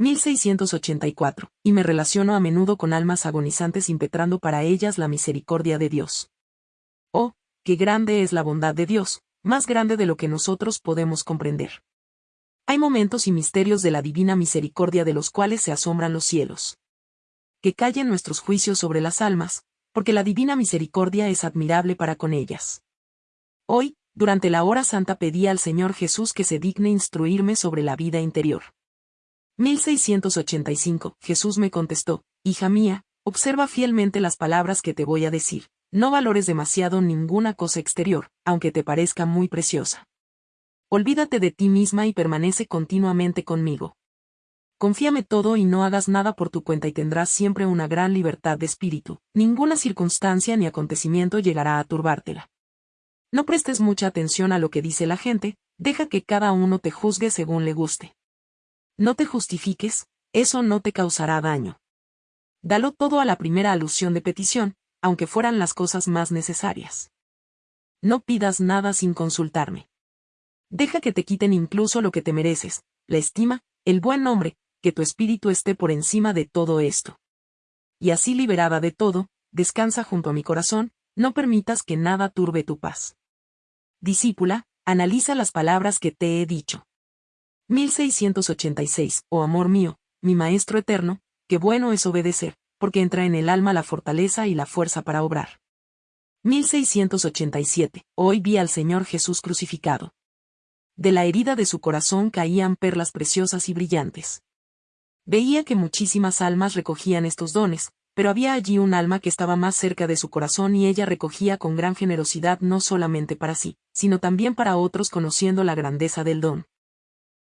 1684, y me relaciono a menudo con almas agonizantes impetrando para ellas la misericordia de Dios. Oh, qué grande es la bondad de Dios, más grande de lo que nosotros podemos comprender. Hay momentos y misterios de la divina misericordia de los cuales se asombran los cielos. Que callen nuestros juicios sobre las almas, porque la divina misericordia es admirable para con ellas. Hoy, durante la hora santa pedí al Señor Jesús que se digne instruirme sobre la vida interior. 1685, Jesús me contestó, Hija mía, observa fielmente las palabras que te voy a decir, no valores demasiado ninguna cosa exterior, aunque te parezca muy preciosa. Olvídate de ti misma y permanece continuamente conmigo. Confíame todo y no hagas nada por tu cuenta y tendrás siempre una gran libertad de espíritu, ninguna circunstancia ni acontecimiento llegará a turbártela. No prestes mucha atención a lo que dice la gente, deja que cada uno te juzgue según le guste. No te justifiques, eso no te causará daño. Dalo todo a la primera alusión de petición, aunque fueran las cosas más necesarias. No pidas nada sin consultarme. Deja que te quiten incluso lo que te mereces, la estima, el buen nombre, que tu espíritu esté por encima de todo esto. Y así liberada de todo, descansa junto a mi corazón, no permitas que nada turbe tu paz. Discípula, analiza las palabras que te he dicho. 1686, oh amor mío, mi Maestro eterno, qué bueno es obedecer, porque entra en el alma la fortaleza y la fuerza para obrar. 1687, hoy vi al Señor Jesús crucificado. De la herida de su corazón caían perlas preciosas y brillantes. Veía que muchísimas almas recogían estos dones, pero había allí un alma que estaba más cerca de su corazón y ella recogía con gran generosidad no solamente para sí, sino también para otros conociendo la grandeza del don.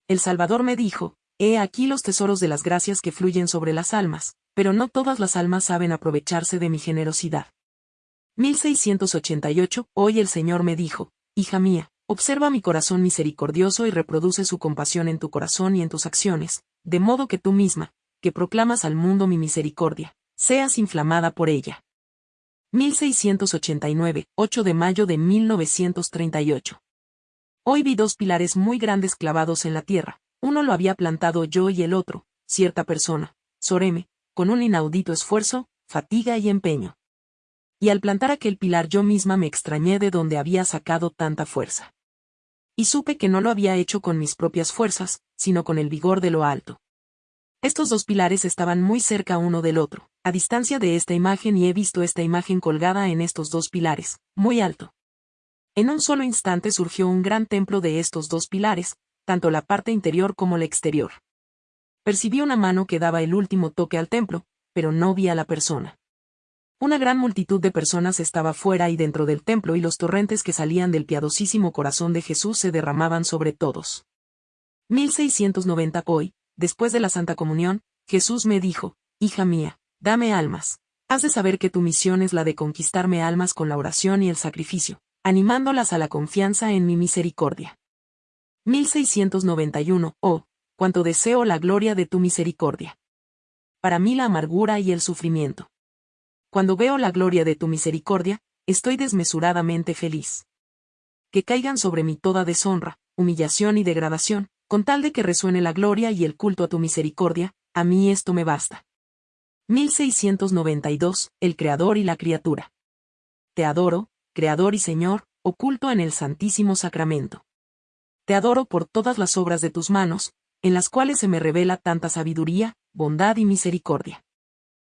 El Salvador me dijo, He aquí los tesoros de las gracias que fluyen sobre las almas, pero no todas las almas saben aprovecharse de mi generosidad. 1688, hoy el Señor me dijo, Hija mía, observa mi corazón misericordioso y reproduce su compasión en tu corazón y en tus acciones, de modo que tú misma, que proclamas al mundo mi misericordia, seas inflamada por ella. 1689, 8 de mayo de 1938. Hoy vi dos pilares muy grandes clavados en la tierra, uno lo había plantado yo y el otro, cierta persona, Soreme, con un inaudito esfuerzo, fatiga y empeño. Y al plantar aquel pilar yo misma me extrañé de dónde había sacado tanta fuerza. Y supe que no lo había hecho con mis propias fuerzas, sino con el vigor de lo alto. Estos dos pilares estaban muy cerca uno del otro, a distancia de esta imagen y he visto esta imagen colgada en estos dos pilares, muy alto. En un solo instante surgió un gran templo de estos dos pilares, tanto la parte interior como la exterior. Percibí una mano que daba el último toque al templo, pero no vi a la persona. Una gran multitud de personas estaba fuera y dentro del templo y los torrentes que salían del piadosísimo corazón de Jesús se derramaban sobre todos. 1690 Hoy, después de la Santa Comunión, Jesús me dijo, Hija mía, dame almas. Has de saber que tu misión es la de conquistarme almas con la oración y el sacrificio animándolas a la confianza en mi misericordia. 1691. Oh, cuánto deseo la gloria de tu misericordia. Para mí la amargura y el sufrimiento. Cuando veo la gloria de tu misericordia, estoy desmesuradamente feliz. Que caigan sobre mí toda deshonra, humillación y degradación, con tal de que resuene la gloria y el culto a tu misericordia, a mí esto me basta. 1692. El Creador y la criatura. Te adoro, Creador y Señor, oculto en el Santísimo Sacramento. Te adoro por todas las obras de tus manos, en las cuales se me revela tanta sabiduría, bondad y misericordia.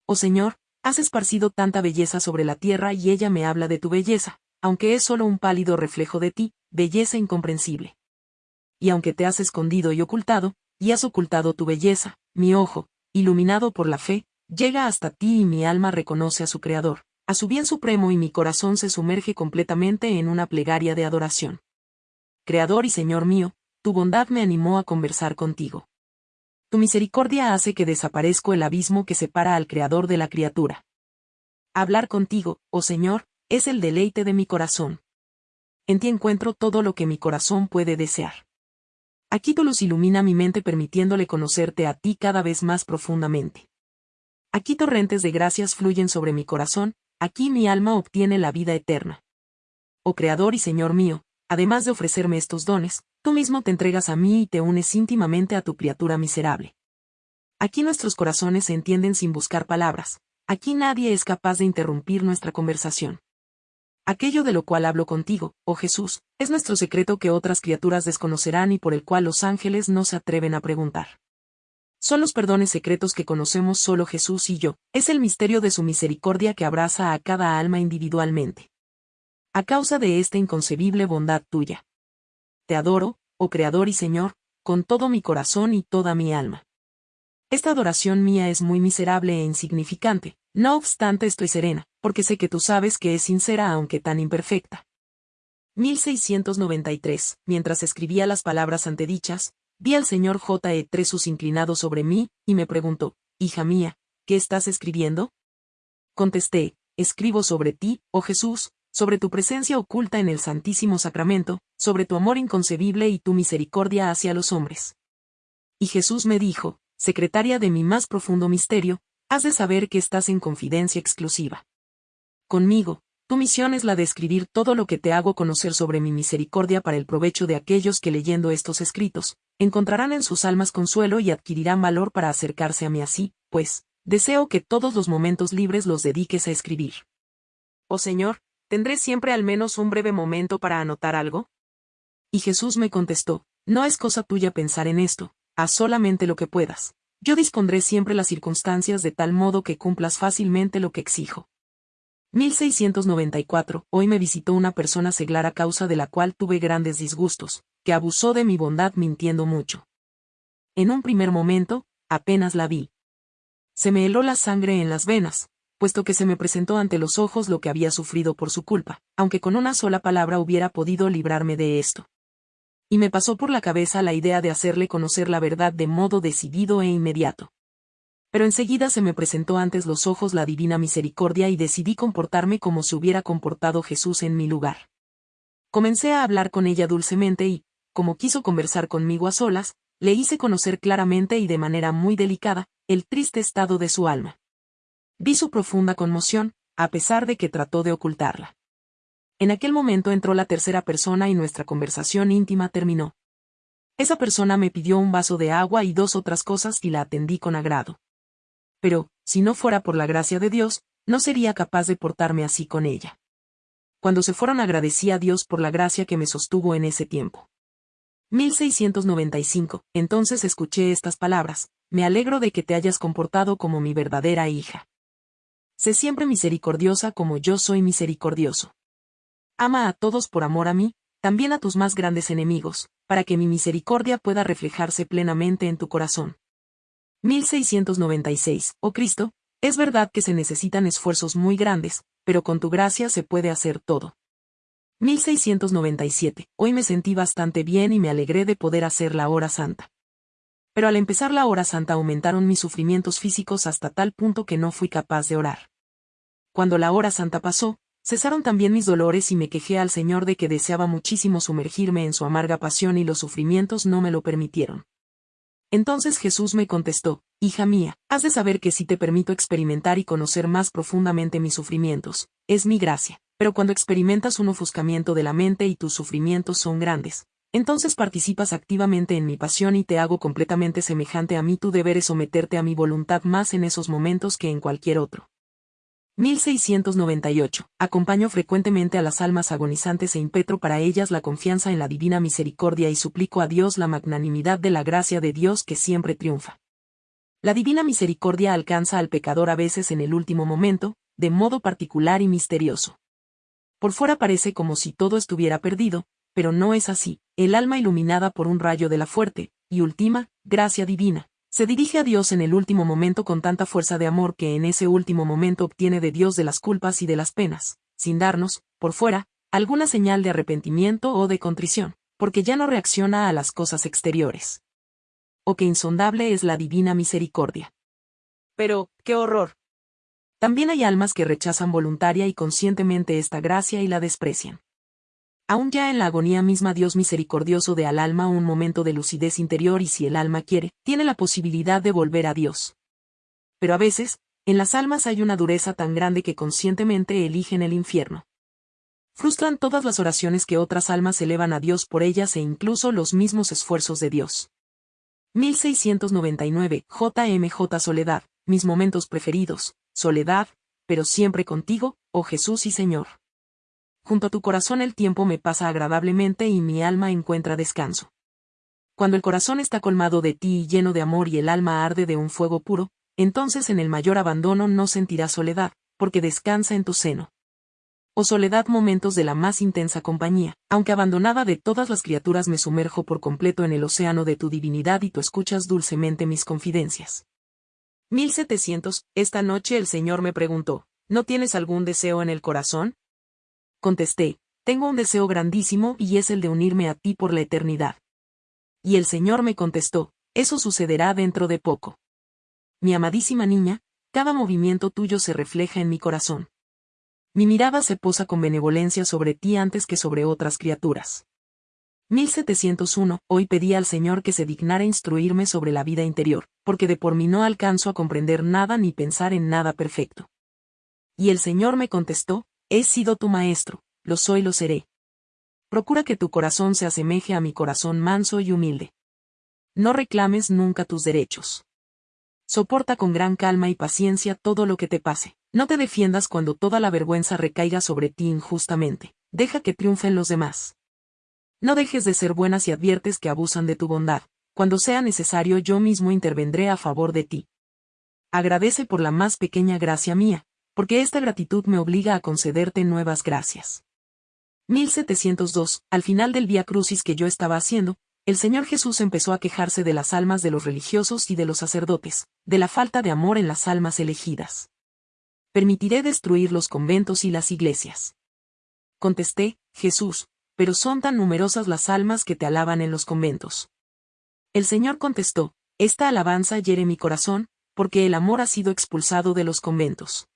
Oh Señor, has esparcido tanta belleza sobre la tierra y ella me habla de tu belleza, aunque es solo un pálido reflejo de ti, belleza incomprensible. Y aunque te has escondido y ocultado, y has ocultado tu belleza, mi ojo, iluminado por la fe, llega hasta ti y mi alma reconoce a su Creador, a su bien supremo y mi corazón se sumerge completamente en una plegaria de adoración. Creador y Señor mío, tu bondad me animó a conversar contigo. Tu misericordia hace que desaparezco el abismo que separa al Creador de la criatura. Hablar contigo, oh Señor, es el deleite de mi corazón. En ti encuentro todo lo que mi corazón puede desear. Aquí tu luz ilumina mi mente permitiéndole conocerte a ti cada vez más profundamente. Aquí torrentes de gracias fluyen sobre mi corazón, Aquí mi alma obtiene la vida eterna. Oh Creador y Señor mío, además de ofrecerme estos dones, tú mismo te entregas a mí y te unes íntimamente a tu criatura miserable. Aquí nuestros corazones se entienden sin buscar palabras, aquí nadie es capaz de interrumpir nuestra conversación. Aquello de lo cual hablo contigo, oh Jesús, es nuestro secreto que otras criaturas desconocerán y por el cual los ángeles no se atreven a preguntar. Son los perdones secretos que conocemos solo Jesús y yo, es el misterio de su misericordia que abraza a cada alma individualmente. A causa de esta inconcebible bondad tuya. Te adoro, oh Creador y Señor, con todo mi corazón y toda mi alma. Esta adoración mía es muy miserable e insignificante, no obstante estoy serena, porque sé que tú sabes que es sincera aunque tan imperfecta. 1693. Mientras escribía las palabras antedichas, vi al señor J. E. Tresus inclinado sobre mí, y me preguntó, Hija mía, ¿qué estás escribiendo? Contesté, escribo sobre ti, oh Jesús, sobre tu presencia oculta en el Santísimo Sacramento, sobre tu amor inconcebible y tu misericordia hacia los hombres. Y Jesús me dijo, secretaria de mi más profundo misterio, has de saber que estás en confidencia exclusiva. Conmigo, tu misión es la de escribir todo lo que te hago conocer sobre mi misericordia para el provecho de aquellos que leyendo estos escritos, encontrarán en sus almas consuelo y adquirirán valor para acercarse a mí así, pues, deseo que todos los momentos libres los dediques a escribir. Oh Señor, ¿tendré siempre al menos un breve momento para anotar algo? Y Jesús me contestó, no es cosa tuya pensar en esto, haz solamente lo que puedas. Yo dispondré siempre las circunstancias de tal modo que cumplas fácilmente lo que exijo. 1694. Hoy me visitó una persona seglar a causa de la cual tuve grandes disgustos, que abusó de mi bondad mintiendo mucho. En un primer momento, apenas la vi. Se me heló la sangre en las venas, puesto que se me presentó ante los ojos lo que había sufrido por su culpa, aunque con una sola palabra hubiera podido librarme de esto y me pasó por la cabeza la idea de hacerle conocer la verdad de modo decidido e inmediato. Pero enseguida se me presentó antes los ojos la divina misericordia y decidí comportarme como se hubiera comportado Jesús en mi lugar. Comencé a hablar con ella dulcemente y, como quiso conversar conmigo a solas, le hice conocer claramente y de manera muy delicada, el triste estado de su alma. Vi su profunda conmoción, a pesar de que trató de ocultarla. En aquel momento entró la tercera persona y nuestra conversación íntima terminó. Esa persona me pidió un vaso de agua y dos otras cosas y la atendí con agrado. Pero, si no fuera por la gracia de Dios, no sería capaz de portarme así con ella. Cuando se fueron agradecí a Dios por la gracia que me sostuvo en ese tiempo. 1695. Entonces escuché estas palabras, me alegro de que te hayas comportado como mi verdadera hija. Sé siempre misericordiosa como yo soy misericordioso. Ama a todos por amor a mí, también a tus más grandes enemigos, para que mi misericordia pueda reflejarse plenamente en tu corazón. 1696. Oh Cristo, es verdad que se necesitan esfuerzos muy grandes, pero con tu gracia se puede hacer todo. 1697. Hoy me sentí bastante bien y me alegré de poder hacer la hora santa. Pero al empezar la hora santa aumentaron mis sufrimientos físicos hasta tal punto que no fui capaz de orar. Cuando la hora santa pasó, Cesaron también mis dolores y me quejé al Señor de que deseaba muchísimo sumergirme en su amarga pasión y los sufrimientos no me lo permitieron. Entonces Jesús me contestó, Hija mía, has de saber que si te permito experimentar y conocer más profundamente mis sufrimientos, es mi gracia, pero cuando experimentas un ofuscamiento de la mente y tus sufrimientos son grandes, entonces participas activamente en mi pasión y te hago completamente semejante a mí, tú deberes someterte a mi voluntad más en esos momentos que en cualquier otro. 1698. Acompaño frecuentemente a las almas agonizantes e impetro para ellas la confianza en la divina misericordia y suplico a Dios la magnanimidad de la gracia de Dios que siempre triunfa. La divina misericordia alcanza al pecador a veces en el último momento, de modo particular y misterioso. Por fuera parece como si todo estuviera perdido, pero no es así, el alma iluminada por un rayo de la fuerte, y última, gracia divina, se dirige a Dios en el último momento con tanta fuerza de amor que en ese último momento obtiene de Dios de las culpas y de las penas, sin darnos, por fuera, alguna señal de arrepentimiento o de contrición, porque ya no reacciona a las cosas exteriores. O que insondable es la divina misericordia. Pero, qué horror. También hay almas que rechazan voluntaria y conscientemente esta gracia y la desprecian. Aún ya en la agonía misma Dios misericordioso de al alma un momento de lucidez interior y si el alma quiere, tiene la posibilidad de volver a Dios. Pero a veces, en las almas hay una dureza tan grande que conscientemente eligen el infierno. Frustran todas las oraciones que otras almas elevan a Dios por ellas e incluso los mismos esfuerzos de Dios. 1699, JMJ Soledad, mis momentos preferidos, soledad, pero siempre contigo, oh Jesús y Señor. Junto a tu corazón el tiempo me pasa agradablemente y mi alma encuentra descanso. Cuando el corazón está colmado de ti y lleno de amor y el alma arde de un fuego puro, entonces en el mayor abandono no sentirás soledad, porque descansa en tu seno. O soledad momentos de la más intensa compañía, aunque abandonada de todas las criaturas me sumerjo por completo en el océano de tu divinidad y tú escuchas dulcemente mis confidencias. 1700, esta noche el Señor me preguntó, ¿no tienes algún deseo en el corazón? Contesté, tengo un deseo grandísimo y es el de unirme a ti por la eternidad. Y el Señor me contestó, eso sucederá dentro de poco. Mi amadísima niña, cada movimiento tuyo se refleja en mi corazón. Mi mirada se posa con benevolencia sobre ti antes que sobre otras criaturas. 1701. Hoy pedí al Señor que se dignara instruirme sobre la vida interior, porque de por mí no alcanzo a comprender nada ni pensar en nada perfecto. Y el Señor me contestó, He sido tu maestro, lo soy lo seré. Procura que tu corazón se asemeje a mi corazón manso y humilde. No reclames nunca tus derechos. Soporta con gran calma y paciencia todo lo que te pase. No te defiendas cuando toda la vergüenza recaiga sobre ti injustamente. Deja que triunfen los demás. No dejes de ser buena si adviertes que abusan de tu bondad. Cuando sea necesario yo mismo intervendré a favor de ti. Agradece por la más pequeña gracia mía, porque esta gratitud me obliga a concederte nuevas gracias. 1702, al final del Vía Crucis que yo estaba haciendo, el Señor Jesús empezó a quejarse de las almas de los religiosos y de los sacerdotes, de la falta de amor en las almas elegidas. Permitiré destruir los conventos y las iglesias. Contesté, Jesús, pero son tan numerosas las almas que te alaban en los conventos. El Señor contestó, esta alabanza hiere mi corazón, porque el amor ha sido expulsado de los conventos.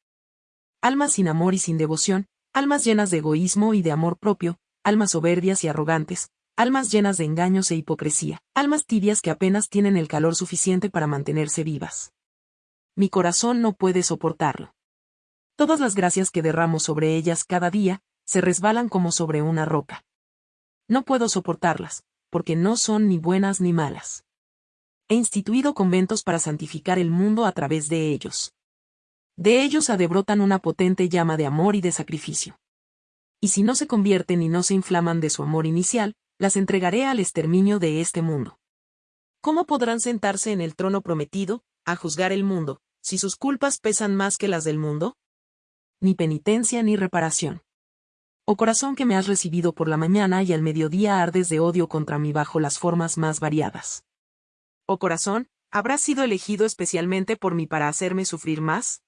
Almas sin amor y sin devoción, almas llenas de egoísmo y de amor propio, almas soberbias y arrogantes, almas llenas de engaños e hipocresía, almas tibias que apenas tienen el calor suficiente para mantenerse vivas. Mi corazón no puede soportarlo. Todas las gracias que derramo sobre ellas cada día, se resbalan como sobre una roca. No puedo soportarlas, porque no son ni buenas ni malas. He instituido conventos para santificar el mundo a través de ellos. De ellos adebrotan una potente llama de amor y de sacrificio. Y si no se convierten y no se inflaman de su amor inicial, las entregaré al exterminio de este mundo. ¿Cómo podrán sentarse en el trono prometido, a juzgar el mundo, si sus culpas pesan más que las del mundo? Ni penitencia ni reparación. Oh corazón que me has recibido por la mañana y al mediodía ardes de odio contra mí bajo las formas más variadas. Oh corazón, ¿habrás sido elegido especialmente por mí para hacerme sufrir más?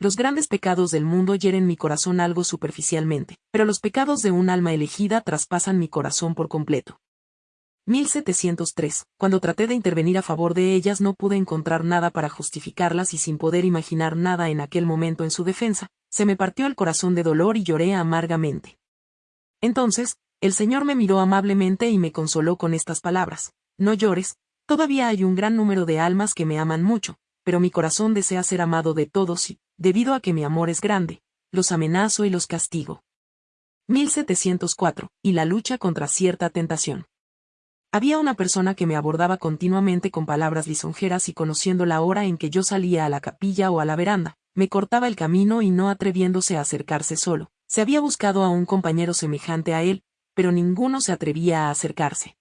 Los grandes pecados del mundo hieren mi corazón algo superficialmente, pero los pecados de un alma elegida traspasan mi corazón por completo. 1703. Cuando traté de intervenir a favor de ellas no pude encontrar nada para justificarlas y sin poder imaginar nada en aquel momento en su defensa, se me partió el corazón de dolor y lloré amargamente. Entonces, el Señor me miró amablemente y me consoló con estas palabras. No llores, todavía hay un gran número de almas que me aman mucho, pero mi corazón desea ser amado de todos y, debido a que mi amor es grande, los amenazo y los castigo. 1704. Y la lucha contra cierta tentación. Había una persona que me abordaba continuamente con palabras lisonjeras y conociendo la hora en que yo salía a la capilla o a la veranda, me cortaba el camino y no atreviéndose a acercarse solo. Se había buscado a un compañero semejante a él, pero ninguno se atrevía a acercarse.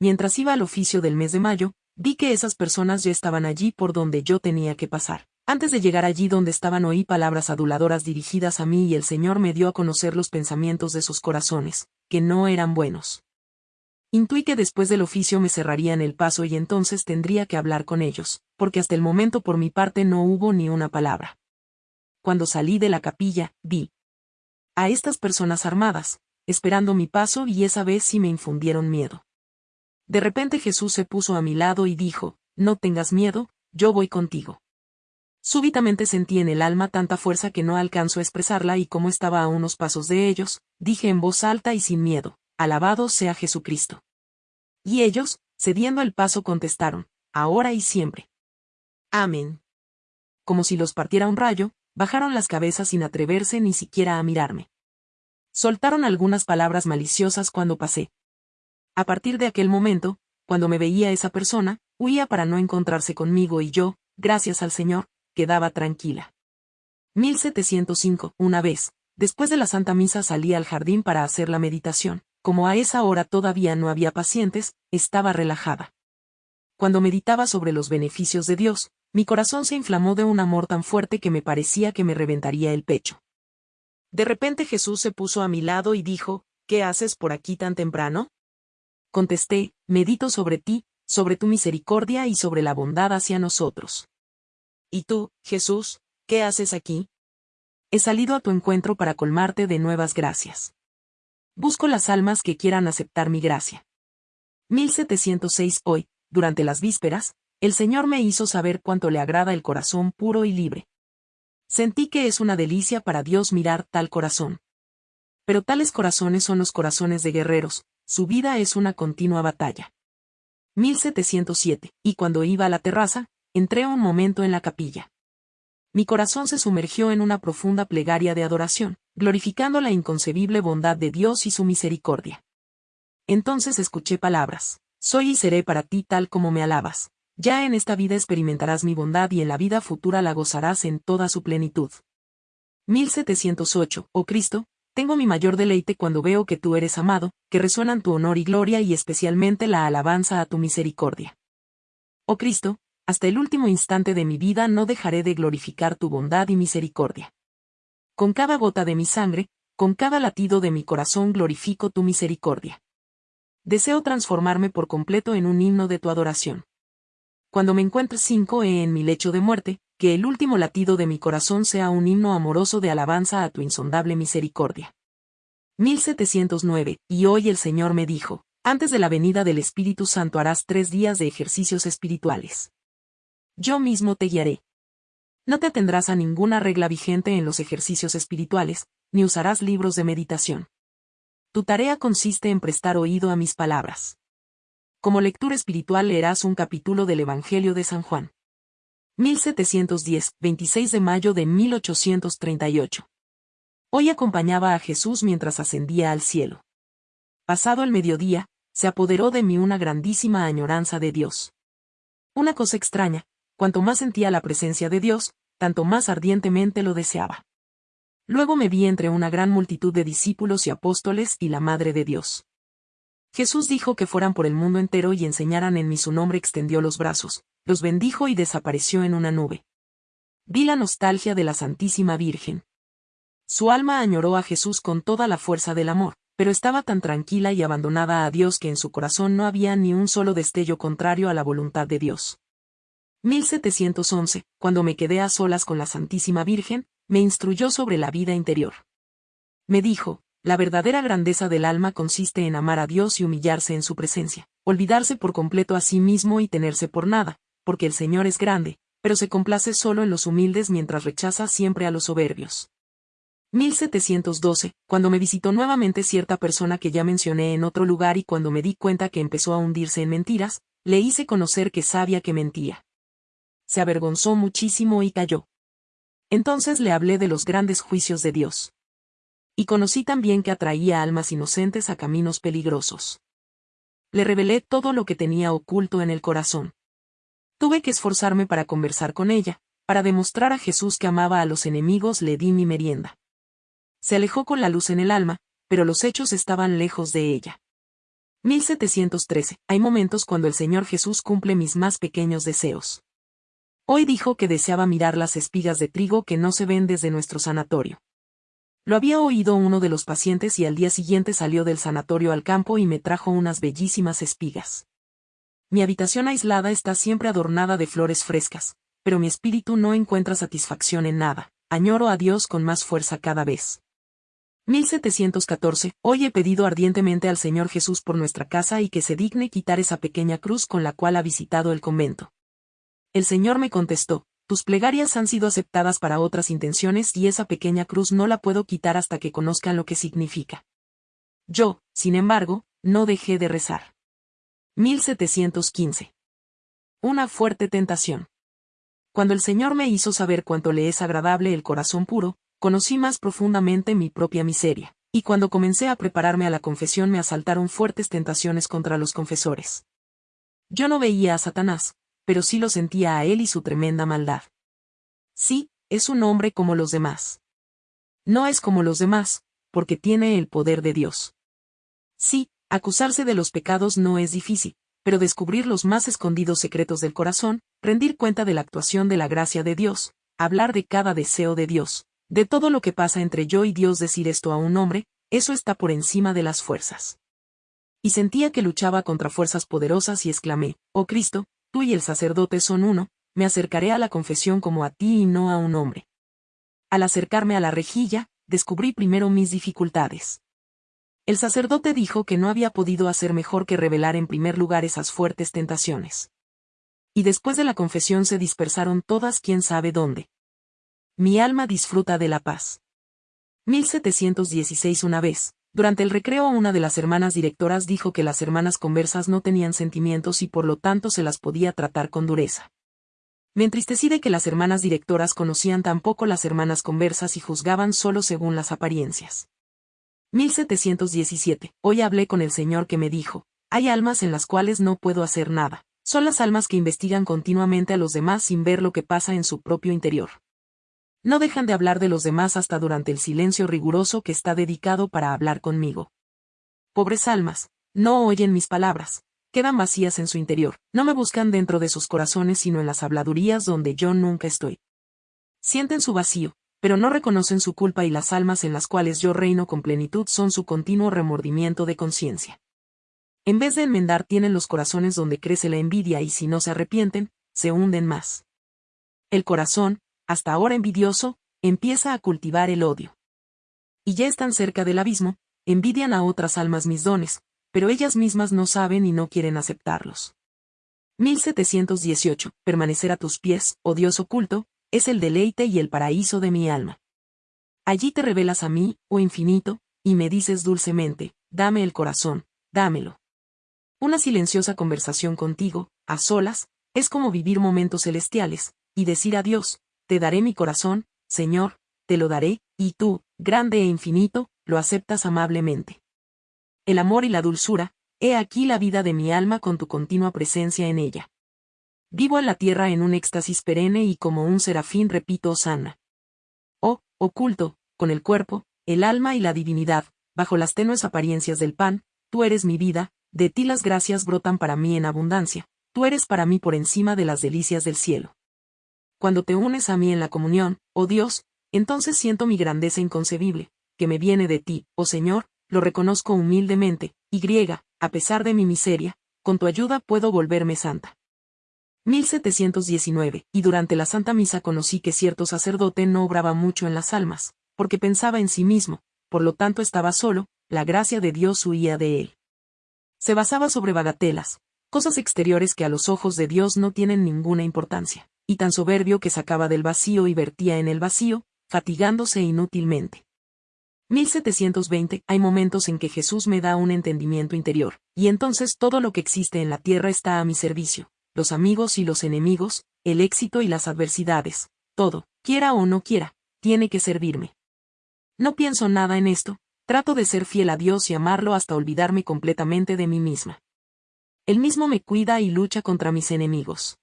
Mientras iba al oficio del mes de mayo, Vi que esas personas ya estaban allí por donde yo tenía que pasar. Antes de llegar allí donde estaban oí palabras aduladoras dirigidas a mí y el Señor me dio a conocer los pensamientos de sus corazones, que no eran buenos. Intuí que después del oficio me cerrarían el paso y entonces tendría que hablar con ellos, porque hasta el momento por mi parte no hubo ni una palabra. Cuando salí de la capilla, vi a estas personas armadas, esperando mi paso y esa vez sí me infundieron miedo. De repente Jesús se puso a mi lado y dijo, No tengas miedo, yo voy contigo. Súbitamente sentí en el alma tanta fuerza que no alcanzo a expresarla y como estaba a unos pasos de ellos, dije en voz alta y sin miedo, Alabado sea Jesucristo. Y ellos, cediendo el paso, contestaron, Ahora y siempre. Amén. Como si los partiera un rayo, bajaron las cabezas sin atreverse ni siquiera a mirarme. Soltaron algunas palabras maliciosas cuando pasé, a partir de aquel momento, cuando me veía esa persona, huía para no encontrarse conmigo y yo, gracias al Señor, quedaba tranquila. 1705. Una vez, después de la Santa Misa salí al jardín para hacer la meditación. Como a esa hora todavía no había pacientes, estaba relajada. Cuando meditaba sobre los beneficios de Dios, mi corazón se inflamó de un amor tan fuerte que me parecía que me reventaría el pecho. De repente Jesús se puso a mi lado y dijo, ¿Qué haces por aquí tan temprano? Contesté, medito sobre ti, sobre tu misericordia y sobre la bondad hacia nosotros. ¿Y tú, Jesús, qué haces aquí? He salido a tu encuentro para colmarte de nuevas gracias. Busco las almas que quieran aceptar mi gracia. 1706 Hoy, durante las vísperas, el Señor me hizo saber cuánto le agrada el corazón puro y libre. Sentí que es una delicia para Dios mirar tal corazón. Pero tales corazones son los corazones de guerreros, su vida es una continua batalla. 1707, y cuando iba a la terraza, entré un momento en la capilla. Mi corazón se sumergió en una profunda plegaria de adoración, glorificando la inconcebible bondad de Dios y su misericordia. Entonces escuché palabras, soy y seré para ti tal como me alabas. Ya en esta vida experimentarás mi bondad y en la vida futura la gozarás en toda su plenitud. 1708, oh Cristo, tengo mi mayor deleite cuando veo que tú eres amado, que resuenan tu honor y gloria y especialmente la alabanza a tu misericordia. Oh Cristo, hasta el último instante de mi vida no dejaré de glorificar tu bondad y misericordia. Con cada gota de mi sangre, con cada latido de mi corazón glorifico tu misericordia. Deseo transformarme por completo en un himno de tu adoración. Cuando me encuentre cinco e en mi lecho de muerte, que el último latido de mi corazón sea un himno amoroso de alabanza a tu insondable misericordia. 1709, y hoy el Señor me dijo, antes de la venida del Espíritu Santo harás tres días de ejercicios espirituales. Yo mismo te guiaré. No te atendrás a ninguna regla vigente en los ejercicios espirituales, ni usarás libros de meditación. Tu tarea consiste en prestar oído a mis palabras. Como lectura espiritual leerás un capítulo del Evangelio de San Juan. 1710, 26 de mayo de 1838. Hoy acompañaba a Jesús mientras ascendía al cielo. Pasado el mediodía, se apoderó de mí una grandísima añoranza de Dios. Una cosa extraña, cuanto más sentía la presencia de Dios, tanto más ardientemente lo deseaba. Luego me vi entre una gran multitud de discípulos y apóstoles y la Madre de Dios. Jesús dijo que fueran por el mundo entero y enseñaran en mí su nombre extendió los brazos, los bendijo y desapareció en una nube. Vi la nostalgia de la Santísima Virgen. Su alma añoró a Jesús con toda la fuerza del amor, pero estaba tan tranquila y abandonada a Dios que en su corazón no había ni un solo destello contrario a la voluntad de Dios. 1711, cuando me quedé a solas con la Santísima Virgen, me instruyó sobre la vida interior. Me dijo, la verdadera grandeza del alma consiste en amar a Dios y humillarse en su presencia, olvidarse por completo a sí mismo y tenerse por nada, porque el Señor es grande, pero se complace solo en los humildes mientras rechaza siempre a los soberbios. 1712, cuando me visitó nuevamente cierta persona que ya mencioné en otro lugar y cuando me di cuenta que empezó a hundirse en mentiras, le hice conocer que sabía que mentía. Se avergonzó muchísimo y cayó. Entonces le hablé de los grandes juicios de Dios. Y conocí también que atraía almas inocentes a caminos peligrosos. Le revelé todo lo que tenía oculto en el corazón. Tuve que esforzarme para conversar con ella, para demostrar a Jesús que amaba a los enemigos le di mi merienda. Se alejó con la luz en el alma, pero los hechos estaban lejos de ella. 1713. Hay momentos cuando el Señor Jesús cumple mis más pequeños deseos. Hoy dijo que deseaba mirar las espigas de trigo que no se ven desde nuestro sanatorio. Lo había oído uno de los pacientes y al día siguiente salió del sanatorio al campo y me trajo unas bellísimas espigas. Mi habitación aislada está siempre adornada de flores frescas, pero mi espíritu no encuentra satisfacción en nada, añoro a Dios con más fuerza cada vez. 1714. Hoy he pedido ardientemente al Señor Jesús por nuestra casa y que se digne quitar esa pequeña cruz con la cual ha visitado el convento. El Señor me contestó, tus plegarias han sido aceptadas para otras intenciones y esa pequeña cruz no la puedo quitar hasta que conozcan lo que significa. Yo, sin embargo, no dejé de rezar. 1715. Una fuerte tentación. Cuando el Señor me hizo saber cuánto le es agradable el corazón puro, conocí más profundamente mi propia miseria, y cuando comencé a prepararme a la confesión me asaltaron fuertes tentaciones contra los confesores. Yo no veía a Satanás, pero sí lo sentía a él y su tremenda maldad. Sí, es un hombre como los demás. No es como los demás, porque tiene el poder de Dios. Sí, acusarse de los pecados no es difícil, pero descubrir los más escondidos secretos del corazón, rendir cuenta de la actuación de la gracia de Dios, hablar de cada deseo de Dios, de todo lo que pasa entre yo y Dios decir esto a un hombre, eso está por encima de las fuerzas. Y sentía que luchaba contra fuerzas poderosas y exclamé, Oh Cristo, tú y el sacerdote son uno, me acercaré a la confesión como a ti y no a un hombre. Al acercarme a la rejilla, descubrí primero mis dificultades. El sacerdote dijo que no había podido hacer mejor que revelar en primer lugar esas fuertes tentaciones. Y después de la confesión se dispersaron todas quién sabe dónde. Mi alma disfruta de la paz. 1716 Una vez, durante el recreo una de las hermanas directoras dijo que las hermanas conversas no tenían sentimientos y por lo tanto se las podía tratar con dureza. Me entristecí de que las hermanas directoras conocían tan poco las hermanas conversas y juzgaban solo según las apariencias. 1717. Hoy hablé con el Señor que me dijo, hay almas en las cuales no puedo hacer nada, son las almas que investigan continuamente a los demás sin ver lo que pasa en su propio interior no dejan de hablar de los demás hasta durante el silencio riguroso que está dedicado para hablar conmigo. Pobres almas, no oyen mis palabras, quedan vacías en su interior, no me buscan dentro de sus corazones sino en las habladurías donde yo nunca estoy. Sienten su vacío, pero no reconocen su culpa y las almas en las cuales yo reino con plenitud son su continuo remordimiento de conciencia. En vez de enmendar tienen los corazones donde crece la envidia y si no se arrepienten, se hunden más. El corazón, hasta ahora envidioso, empieza a cultivar el odio. Y ya están cerca del abismo, envidian a otras almas mis dones, pero ellas mismas no saben y no quieren aceptarlos. 1718. Permanecer a tus pies, oh Dios oculto, es el deleite y el paraíso de mi alma. Allí te revelas a mí, oh infinito, y me dices dulcemente, dame el corazón, dámelo. Una silenciosa conversación contigo, a solas, es como vivir momentos celestiales, y decir a Dios, te daré mi corazón, Señor, te lo daré, y tú, grande e infinito, lo aceptas amablemente. El amor y la dulzura, he aquí la vida de mi alma con tu continua presencia en ella. Vivo en la tierra en un éxtasis perenne y como un serafín repito Osana. Oh, oculto, con el cuerpo, el alma y la divinidad, bajo las tenues apariencias del pan, tú eres mi vida, de ti las gracias brotan para mí en abundancia, tú eres para mí por encima de las delicias del cielo cuando te unes a mí en la comunión, oh Dios, entonces siento mi grandeza inconcebible, que me viene de ti, oh Señor, lo reconozco humildemente, y griega, a pesar de mi miseria, con tu ayuda puedo volverme santa. 1719, y durante la Santa Misa conocí que cierto sacerdote no obraba mucho en las almas, porque pensaba en sí mismo, por lo tanto estaba solo, la gracia de Dios huía de él. Se basaba sobre bagatelas, cosas exteriores que a los ojos de Dios no tienen ninguna importancia y tan soberbio que sacaba del vacío y vertía en el vacío, fatigándose inútilmente. 1720 Hay momentos en que Jesús me da un entendimiento interior, y entonces todo lo que existe en la tierra está a mi servicio, los amigos y los enemigos, el éxito y las adversidades, todo, quiera o no quiera, tiene que servirme. No pienso nada en esto, trato de ser fiel a Dios y amarlo hasta olvidarme completamente de mí misma. Él mismo me cuida y lucha contra mis enemigos.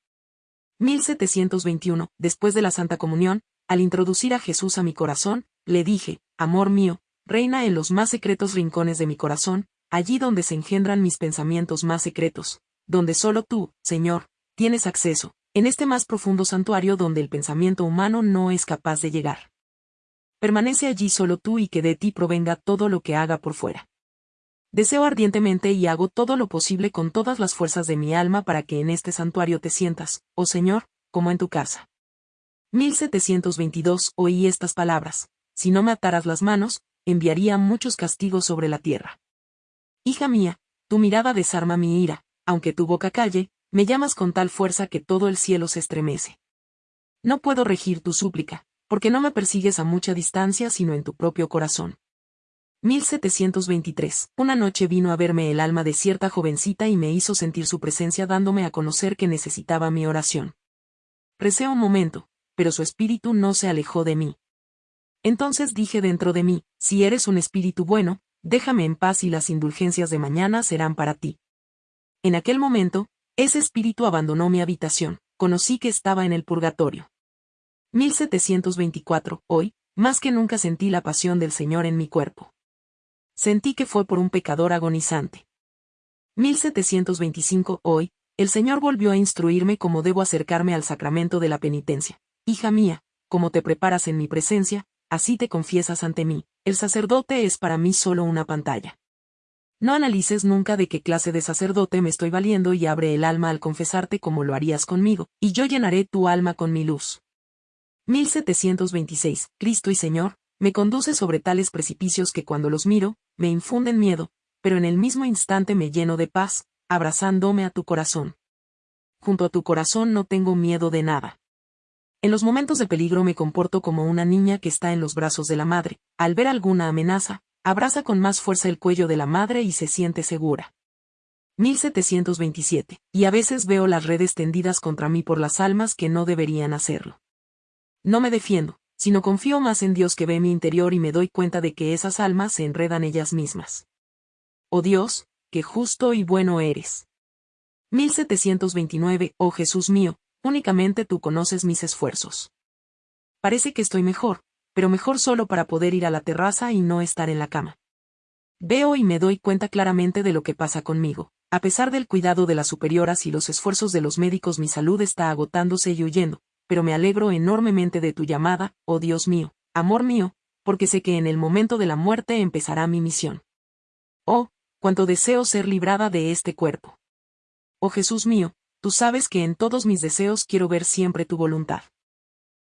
1721, después de la Santa Comunión, al introducir a Jesús a mi corazón, le dije, Amor mío, reina en los más secretos rincones de mi corazón, allí donde se engendran mis pensamientos más secretos, donde solo tú, Señor, tienes acceso, en este más profundo santuario donde el pensamiento humano no es capaz de llegar. Permanece allí solo tú y que de ti provenga todo lo que haga por fuera. Deseo ardientemente y hago todo lo posible con todas las fuerzas de mi alma para que en este santuario te sientas, oh Señor, como en tu casa. 1722 Oí estas palabras. Si no me ataras las manos, enviaría muchos castigos sobre la tierra. Hija mía, tu mirada desarma mi ira, aunque tu boca calle, me llamas con tal fuerza que todo el cielo se estremece. No puedo regir tu súplica, porque no me persigues a mucha distancia sino en tu propio corazón. 1723. Una noche vino a verme el alma de cierta jovencita y me hizo sentir su presencia dándome a conocer que necesitaba mi oración. Recé un momento, pero su espíritu no se alejó de mí. Entonces dije dentro de mí, si eres un espíritu bueno, déjame en paz y las indulgencias de mañana serán para ti. En aquel momento, Ese espíritu abandonó mi habitación, conocí que estaba en el purgatorio. 1724, hoy, más que nunca sentí la pasión del Señor en mi cuerpo. Sentí que fue por un pecador agonizante. 1725, hoy, el Señor volvió a instruirme cómo debo acercarme al sacramento de la penitencia. Hija mía, como te preparas en mi presencia, así te confiesas ante mí, el sacerdote es para mí solo una pantalla. No analices nunca de qué clase de sacerdote me estoy valiendo y abre el alma al confesarte como lo harías conmigo, y yo llenaré tu alma con mi luz. 1726. Cristo y Señor, me conduce sobre tales precipicios que cuando los miro, me infunden miedo, pero en el mismo instante me lleno de paz, abrazándome a tu corazón. Junto a tu corazón no tengo miedo de nada. En los momentos de peligro me comporto como una niña que está en los brazos de la madre, al ver alguna amenaza, abraza con más fuerza el cuello de la madre y se siente segura. 1727. Y a veces veo las redes tendidas contra mí por las almas que no deberían hacerlo. No me defiendo, sino confío más en Dios que ve mi interior y me doy cuenta de que esas almas se enredan ellas mismas. Oh Dios, qué justo y bueno eres. 1729. Oh Jesús mío, únicamente tú conoces mis esfuerzos. Parece que estoy mejor, pero mejor solo para poder ir a la terraza y no estar en la cama. Veo y me doy cuenta claramente de lo que pasa conmigo. A pesar del cuidado de las superioras y los esfuerzos de los médicos mi salud está agotándose y huyendo, pero me alegro enormemente de tu llamada, oh Dios mío, amor mío, porque sé que en el momento de la muerte empezará mi misión. Oh, cuánto deseo ser librada de este cuerpo. Oh Jesús mío, tú sabes que en todos mis deseos quiero ver siempre tu voluntad.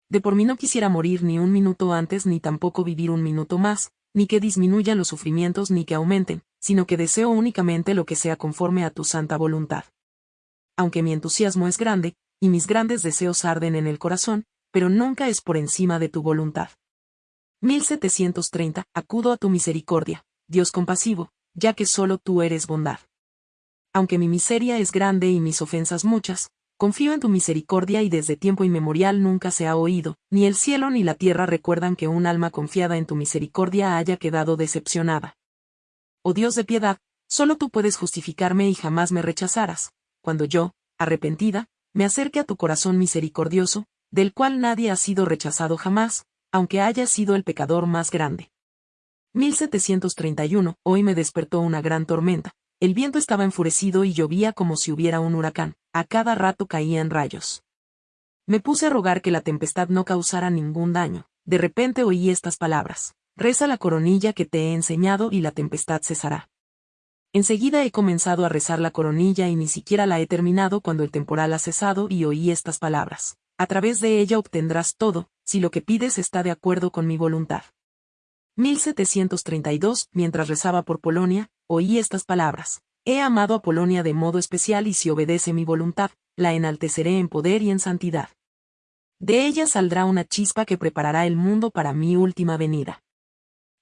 De por mí no quisiera morir ni un minuto antes ni tampoco vivir un minuto más, ni que disminuyan los sufrimientos ni que aumenten, sino que deseo únicamente lo que sea conforme a tu santa voluntad. Aunque mi entusiasmo es grande, y mis grandes deseos arden en el corazón, pero nunca es por encima de tu voluntad. 1730. Acudo a tu misericordia, Dios compasivo, ya que solo tú eres bondad. Aunque mi miseria es grande y mis ofensas muchas, Confío en tu misericordia y desde tiempo inmemorial nunca se ha oído, ni el cielo ni la tierra recuerdan que un alma confiada en tu misericordia haya quedado decepcionada. Oh Dios de piedad, solo tú puedes justificarme y jamás me rechazarás, cuando yo, arrepentida, me acerque a tu corazón misericordioso, del cual nadie ha sido rechazado jamás, aunque haya sido el pecador más grande. 1731, hoy me despertó una gran tormenta, el viento estaba enfurecido y llovía como si hubiera un huracán, a cada rato caían rayos. Me puse a rogar que la tempestad no causara ningún daño, de repente oí estas palabras, reza la coronilla que te he enseñado y la tempestad cesará. Enseguida he comenzado a rezar la coronilla y ni siquiera la he terminado cuando el temporal ha cesado y oí estas palabras. A través de ella obtendrás todo, si lo que pides está de acuerdo con mi voluntad. 1732, mientras rezaba por Polonia, oí estas palabras. He amado a Polonia de modo especial y si obedece mi voluntad, la enalteceré en poder y en santidad. De ella saldrá una chispa que preparará el mundo para mi última venida.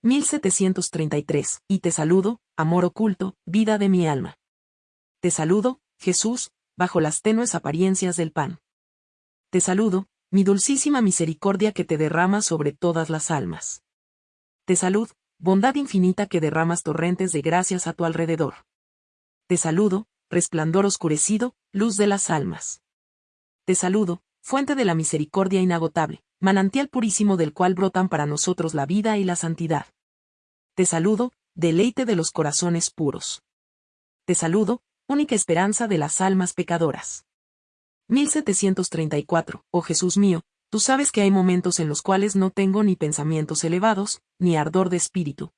1733. Y te saludo, amor oculto, vida de mi alma. Te saludo, Jesús, bajo las tenues apariencias del pan. Te saludo, mi dulcísima misericordia que te derrama sobre todas las almas. Te salud, bondad infinita que derramas torrentes de gracias a tu alrededor. Te saludo, resplandor oscurecido, luz de las almas. Te saludo, fuente de la misericordia inagotable, manantial purísimo del cual brotan para nosotros la vida y la santidad. Te saludo, deleite de los corazones puros. Te saludo, única esperanza de las almas pecadoras. 1734, oh Jesús mío, tú sabes que hay momentos en los cuales no tengo ni pensamientos elevados, ni ardor de espíritu,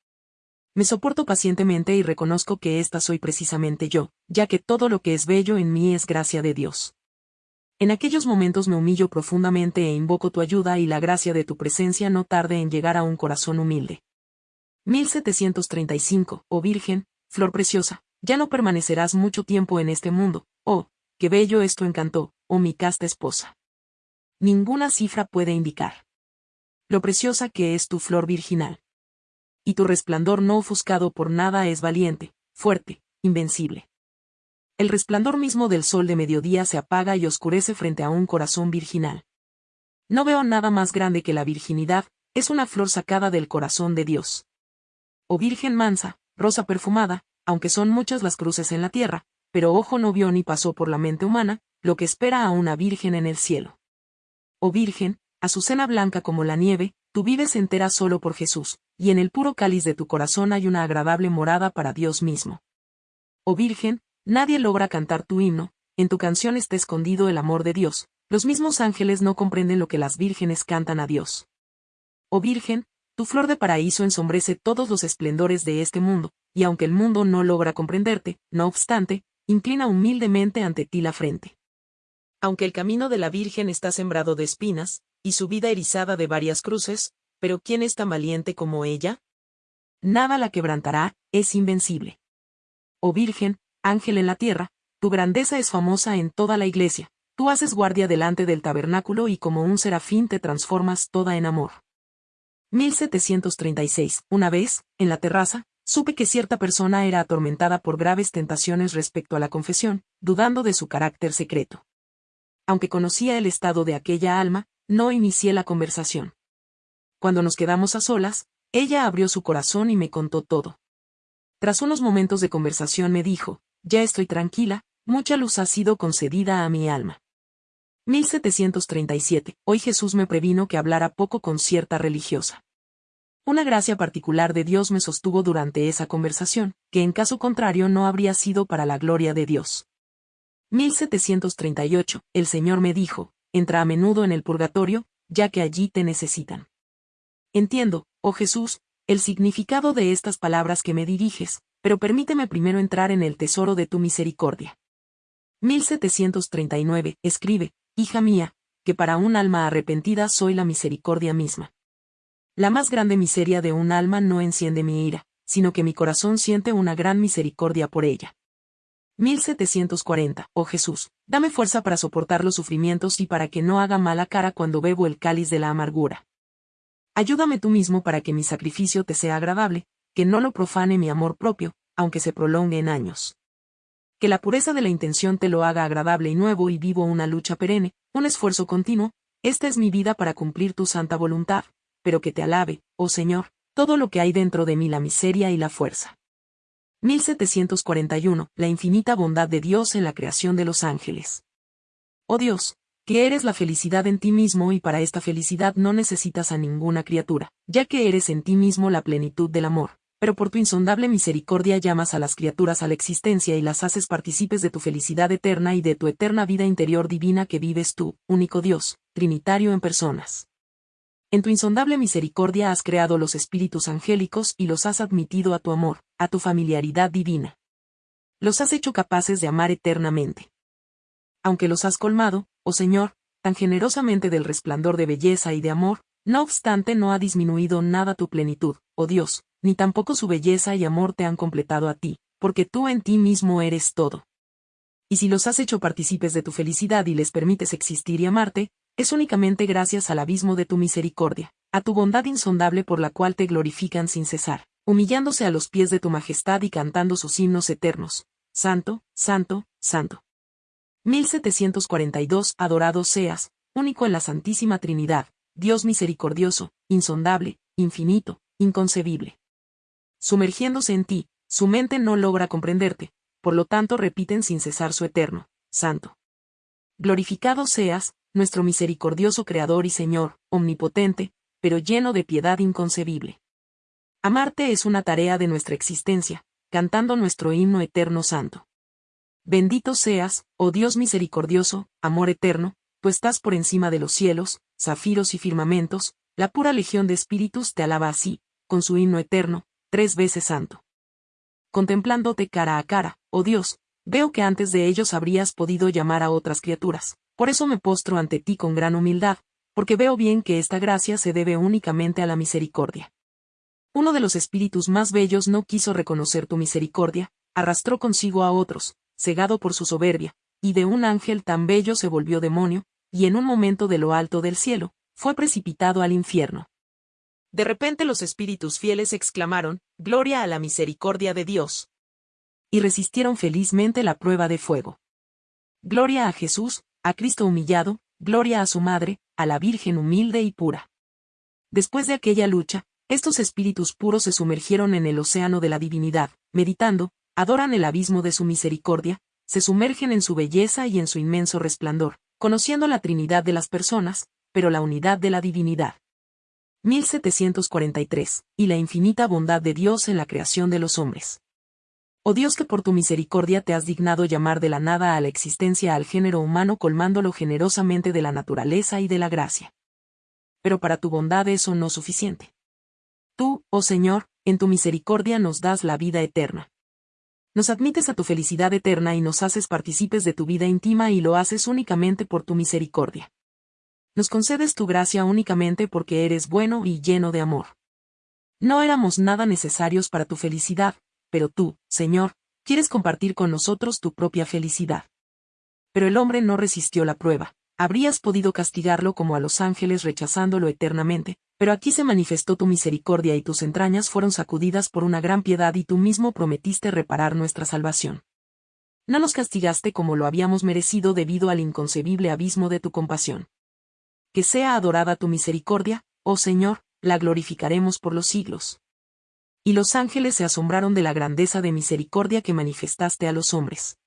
me soporto pacientemente y reconozco que esta soy precisamente yo, ya que todo lo que es bello en mí es gracia de Dios. En aquellos momentos me humillo profundamente e invoco tu ayuda y la gracia de tu presencia no tarde en llegar a un corazón humilde. 1735, oh Virgen, flor preciosa, ya no permanecerás mucho tiempo en este mundo, oh, qué bello es tu encanto, oh mi casta esposa. Ninguna cifra puede indicar lo preciosa que es tu flor virginal y tu resplandor no ofuscado por nada es valiente, fuerte, invencible. El resplandor mismo del sol de mediodía se apaga y oscurece frente a un corazón virginal. No veo nada más grande que la virginidad, es una flor sacada del corazón de Dios. Oh Virgen mansa, rosa perfumada, aunque son muchas las cruces en la tierra, pero ojo no vio ni pasó por la mente humana, lo que espera a una virgen en el cielo. Oh Virgen, azucena blanca como la nieve, tú vives entera solo por Jesús, y en el puro cáliz de tu corazón hay una agradable morada para Dios mismo. Oh Virgen, nadie logra cantar tu himno, en tu canción está escondido el amor de Dios, los mismos ángeles no comprenden lo que las vírgenes cantan a Dios. Oh Virgen, tu flor de paraíso ensombrece todos los esplendores de este mundo, y aunque el mundo no logra comprenderte, no obstante, inclina humildemente ante ti la frente. Aunque el camino de la Virgen está sembrado de espinas, y su vida erizada de varias cruces, pero ¿quién es tan valiente como ella? Nada la quebrantará, es invencible. Oh Virgen, ángel en la tierra, tu grandeza es famosa en toda la iglesia, tú haces guardia delante del tabernáculo y como un serafín te transformas toda en amor. 1736. Una vez, en la terraza, supe que cierta persona era atormentada por graves tentaciones respecto a la confesión, dudando de su carácter secreto. Aunque conocía el estado de aquella alma, no inicié la conversación. Cuando nos quedamos a solas, ella abrió su corazón y me contó todo. Tras unos momentos de conversación me dijo, ya estoy tranquila, mucha luz ha sido concedida a mi alma. 1737. Hoy Jesús me previno que hablara poco con cierta religiosa. Una gracia particular de Dios me sostuvo durante esa conversación, que en caso contrario no habría sido para la gloria de Dios. 1738. El Señor me dijo, entra a menudo en el purgatorio, ya que allí te necesitan. Entiendo, oh Jesús, el significado de estas palabras que me diriges, pero permíteme primero entrar en el tesoro de tu misericordia. 1739. Escribe, hija mía, que para un alma arrepentida soy la misericordia misma. La más grande miseria de un alma no enciende mi ira, sino que mi corazón siente una gran misericordia por ella. 1740. Oh Jesús, dame fuerza para soportar los sufrimientos y para que no haga mala cara cuando bebo el cáliz de la amargura. Ayúdame tú mismo para que mi sacrificio te sea agradable, que no lo profane mi amor propio, aunque se prolongue en años que la pureza de la intención te lo haga agradable y nuevo y vivo una lucha perenne, un esfuerzo continuo, esta es mi vida para cumplir tu santa voluntad, pero que te alabe, oh Señor, todo lo que hay dentro de mí la miseria y la fuerza. 1741. La infinita bondad de Dios en la creación de los ángeles. Oh Dios, que eres la felicidad en ti mismo y para esta felicidad no necesitas a ninguna criatura, ya que eres en ti mismo la plenitud del amor, pero por tu insondable misericordia llamas a las criaturas a la existencia y las haces partícipes de tu felicidad eterna y de tu eterna vida interior divina que vives tú, único Dios, Trinitario en personas. En tu insondable misericordia has creado los espíritus angélicos y los has admitido a tu amor, a tu familiaridad divina. Los has hecho capaces de amar eternamente. Aunque los has colmado, oh Señor, tan generosamente del resplandor de belleza y de amor, no obstante no ha disminuido nada tu plenitud, oh Dios, ni tampoco su belleza y amor te han completado a ti, porque tú en ti mismo eres todo. Y si los has hecho partícipes de tu felicidad y les permites existir y amarte, es únicamente gracias al abismo de tu misericordia, a tu bondad insondable por la cual te glorifican sin cesar, humillándose a los pies de tu majestad y cantando sus himnos eternos. Santo, Santo, Santo. 1742 Adorado seas, único en la Santísima Trinidad, Dios misericordioso, insondable, infinito, inconcebible sumergiéndose en ti, su mente no logra comprenderte, por lo tanto repiten sin cesar su eterno, santo. Glorificado seas, nuestro misericordioso Creador y Señor, omnipotente, pero lleno de piedad inconcebible. Amarte es una tarea de nuestra existencia, cantando nuestro himno eterno santo. Bendito seas, oh Dios misericordioso, amor eterno, tú estás por encima de los cielos, zafiros y firmamentos, la pura legión de espíritus te alaba así, con su himno eterno, tres veces santo. Contemplándote cara a cara, oh Dios, veo que antes de ellos habrías podido llamar a otras criaturas, por eso me postro ante ti con gran humildad, porque veo bien que esta gracia se debe únicamente a la misericordia. Uno de los espíritus más bellos no quiso reconocer tu misericordia, arrastró consigo a otros, cegado por su soberbia, y de un ángel tan bello se volvió demonio, y en un momento de lo alto del cielo, fue precipitado al infierno. De repente los espíritus fieles exclamaron, Gloria a la misericordia de Dios. Y resistieron felizmente la prueba de fuego. Gloria a Jesús, a Cristo humillado, gloria a su Madre, a la Virgen humilde y pura. Después de aquella lucha, estos espíritus puros se sumergieron en el océano de la divinidad, meditando, adoran el abismo de su misericordia, se sumergen en su belleza y en su inmenso resplandor, conociendo la Trinidad de las personas, pero la unidad de la divinidad. 1743. Y la infinita bondad de Dios en la creación de los hombres. Oh Dios que por tu misericordia te has dignado llamar de la nada a la existencia al género humano colmándolo generosamente de la naturaleza y de la gracia. Pero para tu bondad eso no es suficiente. Tú, oh Señor, en tu misericordia nos das la vida eterna. Nos admites a tu felicidad eterna y nos haces partícipes de tu vida íntima y lo haces únicamente por tu misericordia. Nos concedes tu gracia únicamente porque eres bueno y lleno de amor. No éramos nada necesarios para tu felicidad, pero tú, Señor, quieres compartir con nosotros tu propia felicidad. Pero el hombre no resistió la prueba. Habrías podido castigarlo como a los ángeles rechazándolo eternamente, pero aquí se manifestó tu misericordia y tus entrañas fueron sacudidas por una gran piedad y tú mismo prometiste reparar nuestra salvación. No nos castigaste como lo habíamos merecido debido al inconcebible abismo de tu compasión. Que sea adorada tu misericordia, oh Señor, la glorificaremos por los siglos y los ángeles se asombraron de la grandeza de misericordia que manifestaste a los hombres.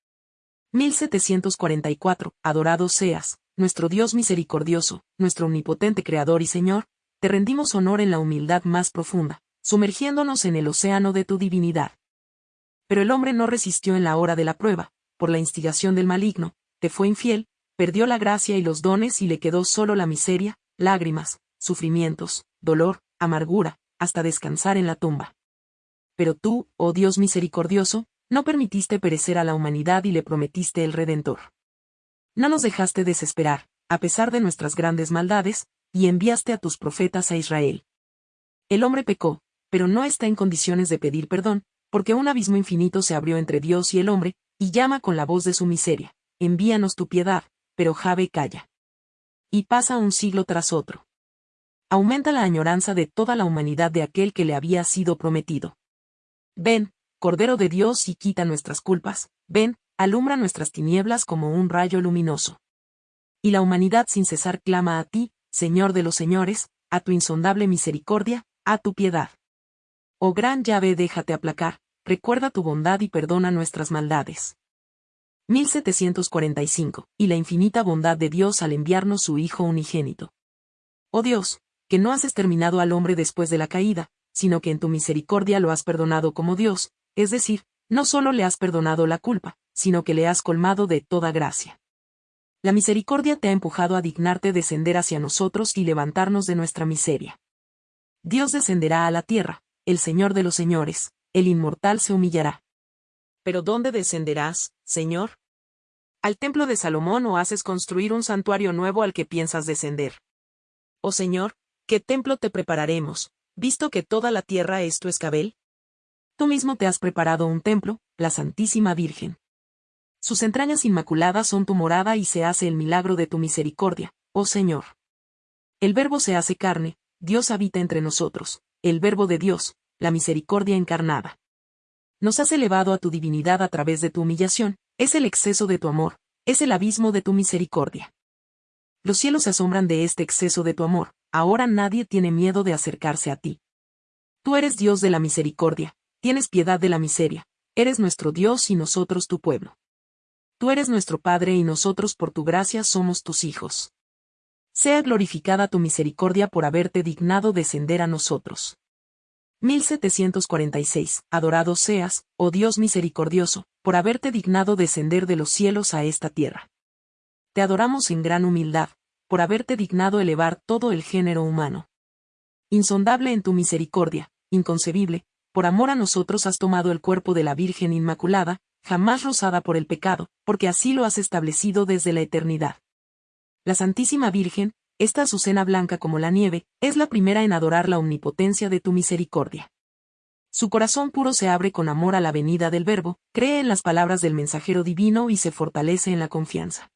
1744. Adorado seas, nuestro Dios misericordioso, nuestro omnipotente Creador y Señor, te rendimos honor en la humildad más profunda, sumergiéndonos en el océano de tu divinidad. Pero el hombre no resistió en la hora de la prueba, por la instigación del maligno, te fue infiel, perdió la gracia y los dones y le quedó solo la miseria, lágrimas, sufrimientos, dolor, amargura, hasta descansar en la tumba pero tú, oh Dios misericordioso, no permitiste perecer a la humanidad y le prometiste el Redentor. No nos dejaste desesperar, a pesar de nuestras grandes maldades, y enviaste a tus profetas a Israel. El hombre pecó, pero no está en condiciones de pedir perdón, porque un abismo infinito se abrió entre Dios y el hombre, y llama con la voz de su miseria, envíanos tu piedad, pero Jave calla. Y pasa un siglo tras otro. Aumenta la añoranza de toda la humanidad de aquel que le había sido prometido. Ven, Cordero de Dios y quita nuestras culpas, ven, alumbra nuestras tinieblas como un rayo luminoso. Y la humanidad sin cesar clama a ti, Señor de los señores, a tu insondable misericordia, a tu piedad. Oh gran llave déjate aplacar, recuerda tu bondad y perdona nuestras maldades. 1745. Y la infinita bondad de Dios al enviarnos su Hijo unigénito. Oh Dios, que no has exterminado al hombre después de la caída, sino que en tu misericordia lo has perdonado como Dios, es decir, no solo le has perdonado la culpa, sino que le has colmado de toda gracia. La misericordia te ha empujado a dignarte descender hacia nosotros y levantarnos de nuestra miseria. Dios descenderá a la tierra, el Señor de los señores, el inmortal se humillará. Pero ¿dónde descenderás, Señor? ¿Al templo de Salomón o haces construir un santuario nuevo al que piensas descender? Oh Señor, ¿qué templo te prepararemos, visto que toda la tierra es tu escabel? Tú mismo te has preparado un templo, la Santísima Virgen. Sus entrañas inmaculadas son tu morada y se hace el milagro de tu misericordia, oh Señor. El Verbo se hace carne, Dios habita entre nosotros, el Verbo de Dios, la misericordia encarnada. Nos has elevado a tu divinidad a través de tu humillación, es el exceso de tu amor, es el abismo de tu misericordia. Los cielos se asombran de este exceso de tu amor, ahora nadie tiene miedo de acercarse a ti. Tú eres Dios de la misericordia, tienes piedad de la miseria, eres nuestro Dios y nosotros tu pueblo. Tú eres nuestro Padre y nosotros por tu gracia somos tus hijos. Sea glorificada tu misericordia por haberte dignado descender a nosotros. 1746. Adorado seas, oh Dios misericordioso, por haberte dignado descender de los cielos a esta tierra. Te adoramos en gran humildad, por haberte dignado elevar todo el género humano. Insondable en tu misericordia, inconcebible, por amor a nosotros has tomado el cuerpo de la Virgen Inmaculada, jamás rozada por el pecado, porque así lo has establecido desde la eternidad. La Santísima Virgen, esta azucena blanca como la nieve, es la primera en adorar la omnipotencia de tu misericordia. Su corazón puro se abre con amor a la venida del Verbo, cree en las palabras del mensajero divino y se fortalece en la confianza.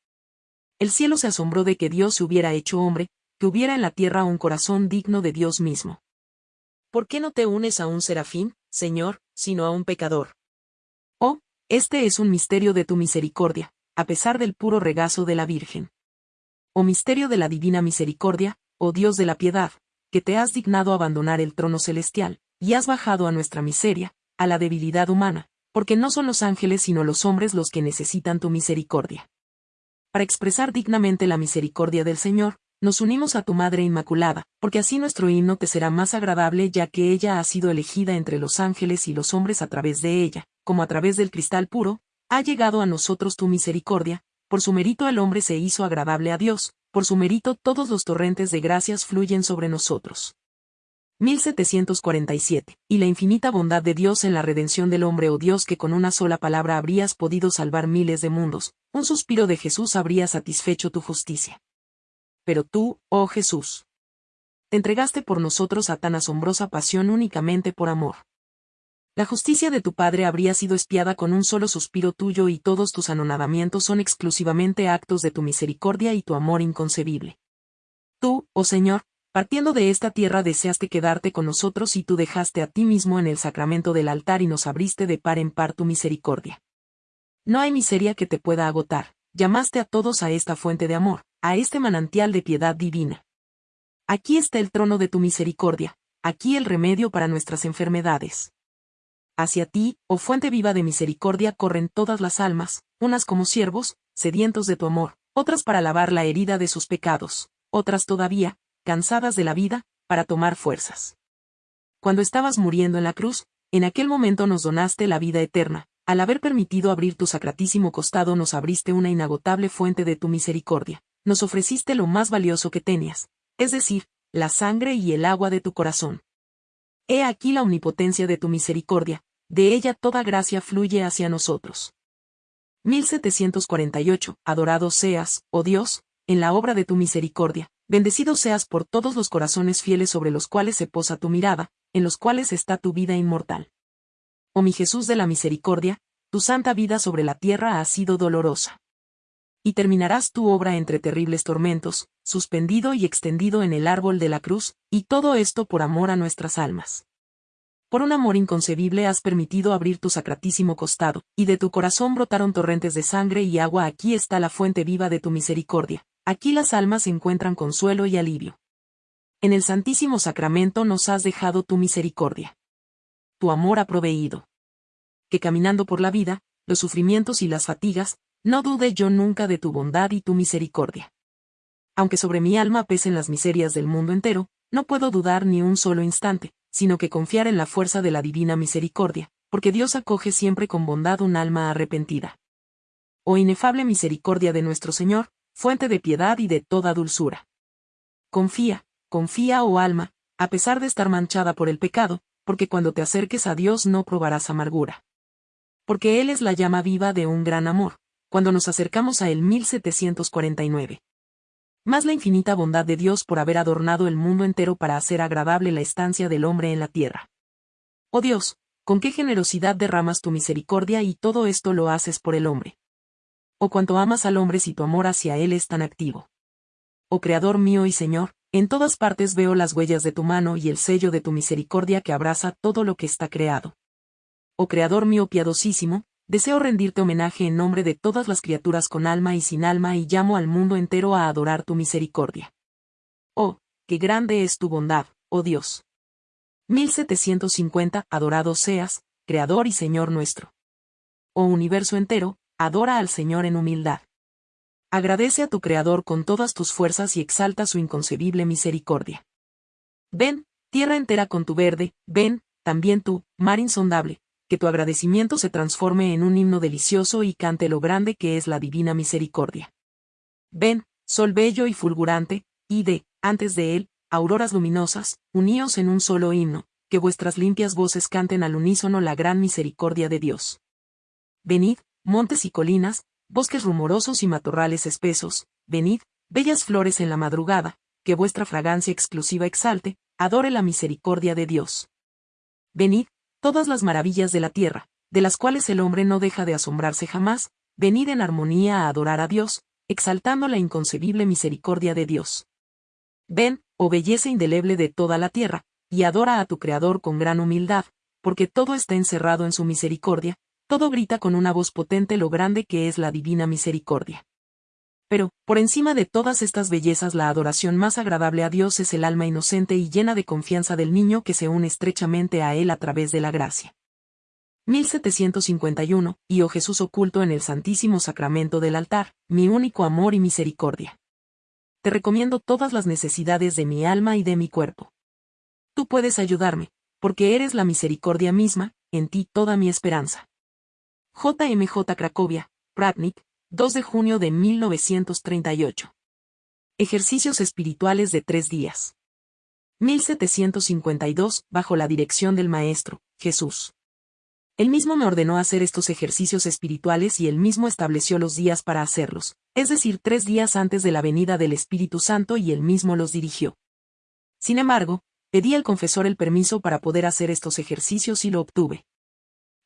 El cielo se asombró de que Dios se hubiera hecho hombre, que hubiera en la tierra un corazón digno de Dios mismo. ¿Por qué no te unes a un serafín, Señor, sino a un pecador? Oh, este es un misterio de tu misericordia, a pesar del puro regazo de la Virgen. Oh misterio de la divina misericordia, oh Dios de la piedad, que te has dignado abandonar el trono celestial, y has bajado a nuestra miseria, a la debilidad humana, porque no son los ángeles sino los hombres los que necesitan tu misericordia. Para expresar dignamente la misericordia del Señor, nos unimos a tu Madre Inmaculada, porque así nuestro himno te será más agradable ya que ella ha sido elegida entre los ángeles y los hombres a través de ella, como a través del cristal puro, ha llegado a nosotros tu misericordia, por su mérito el hombre se hizo agradable a Dios, por su mérito todos los torrentes de gracias fluyen sobre nosotros. 1747. Y la infinita bondad de Dios en la redención del hombre, oh Dios, que con una sola palabra habrías podido salvar miles de mundos, un suspiro de Jesús habría satisfecho tu justicia pero tú, oh Jesús, te entregaste por nosotros a tan asombrosa pasión únicamente por amor. La justicia de tu Padre habría sido espiada con un solo suspiro tuyo y todos tus anonadamientos son exclusivamente actos de tu misericordia y tu amor inconcebible. Tú, oh Señor, partiendo de esta tierra deseaste quedarte con nosotros y tú dejaste a ti mismo en el sacramento del altar y nos abriste de par en par tu misericordia. No hay miseria que te pueda agotar, llamaste a todos a esta fuente de amor, a este manantial de piedad divina. Aquí está el trono de tu misericordia, aquí el remedio para nuestras enfermedades. Hacia ti, oh fuente viva de misericordia, corren todas las almas, unas como siervos, sedientos de tu amor, otras para lavar la herida de sus pecados, otras todavía, cansadas de la vida, para tomar fuerzas. Cuando estabas muriendo en la cruz, en aquel momento nos donaste la vida eterna, al haber permitido abrir tu sacratísimo costado nos abriste una inagotable fuente de tu misericordia, nos ofreciste lo más valioso que tenías, es decir, la sangre y el agua de tu corazón. He aquí la omnipotencia de tu misericordia, de ella toda gracia fluye hacia nosotros. 1748. Adorado seas, oh Dios, en la obra de tu misericordia, bendecido seas por todos los corazones fieles sobre los cuales se posa tu mirada, en los cuales está tu vida inmortal. Oh mi Jesús de la misericordia, tu santa vida sobre la tierra ha sido dolorosa y terminarás tu obra entre terribles tormentos, suspendido y extendido en el árbol de la cruz, y todo esto por amor a nuestras almas. Por un amor inconcebible has permitido abrir tu sacratísimo costado, y de tu corazón brotaron torrentes de sangre y agua. Aquí está la fuente viva de tu misericordia, aquí las almas encuentran consuelo y alivio. En el Santísimo Sacramento nos has dejado tu misericordia. Tu amor ha proveído. Que caminando por la vida, los sufrimientos y las fatigas, no dude yo nunca de tu bondad y tu misericordia. Aunque sobre mi alma pesen las miserias del mundo entero, no puedo dudar ni un solo instante, sino que confiar en la fuerza de la divina misericordia, porque Dios acoge siempre con bondad un alma arrepentida. Oh inefable misericordia de nuestro Señor, fuente de piedad y de toda dulzura. Confía, confía, oh alma, a pesar de estar manchada por el pecado, porque cuando te acerques a Dios no probarás amargura. Porque Él es la llama viva de un gran amor, cuando nos acercamos a el 1749. Más la infinita bondad de Dios por haber adornado el mundo entero para hacer agradable la estancia del hombre en la tierra. Oh Dios, con qué generosidad derramas tu misericordia y todo esto lo haces por el hombre. Oh cuánto amas al hombre si tu amor hacia él es tan activo. Oh Creador mío y Señor, en todas partes veo las huellas de tu mano y el sello de tu misericordia que abraza todo lo que está creado. Oh Creador mío piadosísimo, Deseo rendirte homenaje en nombre de todas las criaturas con alma y sin alma y llamo al mundo entero a adorar tu misericordia. Oh, qué grande es tu bondad, oh Dios. 1750 Adorado seas, Creador y Señor nuestro. Oh universo entero, adora al Señor en humildad. Agradece a tu Creador con todas tus fuerzas y exalta su inconcebible misericordia. Ven, tierra entera con tu verde, ven, también tú, mar insondable, que tu agradecimiento se transforme en un himno delicioso y cante lo grande que es la divina misericordia. Ven, sol bello y fulgurante, y de, antes de él, auroras luminosas, uníos en un solo himno, que vuestras limpias voces canten al unísono la gran misericordia de Dios. Venid, montes y colinas, bosques rumorosos y matorrales espesos, venid, bellas flores en la madrugada, que vuestra fragancia exclusiva exalte, adore la misericordia de Dios. Venid, todas las maravillas de la tierra, de las cuales el hombre no deja de asombrarse jamás, venid en armonía a adorar a Dios, exaltando la inconcebible misericordia de Dios. Ven, oh belleza indeleble de toda la tierra, y adora a tu Creador con gran humildad, porque todo está encerrado en su misericordia, todo grita con una voz potente lo grande que es la divina misericordia. Pero, por encima de todas estas bellezas la adoración más agradable a Dios es el alma inocente y llena de confianza del niño que se une estrechamente a Él a través de la gracia. 1751, y oh Jesús oculto en el Santísimo Sacramento del altar, mi único amor y misericordia. Te recomiendo todas las necesidades de mi alma y de mi cuerpo. Tú puedes ayudarme, porque eres la misericordia misma, en ti toda mi esperanza. JMJ Cracovia, Pratnik, 2 de junio de 1938. Ejercicios espirituales de tres días. 1752, bajo la dirección del Maestro, Jesús. Él mismo me ordenó hacer estos ejercicios espirituales y él mismo estableció los días para hacerlos, es decir, tres días antes de la venida del Espíritu Santo y él mismo los dirigió. Sin embargo, pedí al confesor el permiso para poder hacer estos ejercicios y lo obtuve.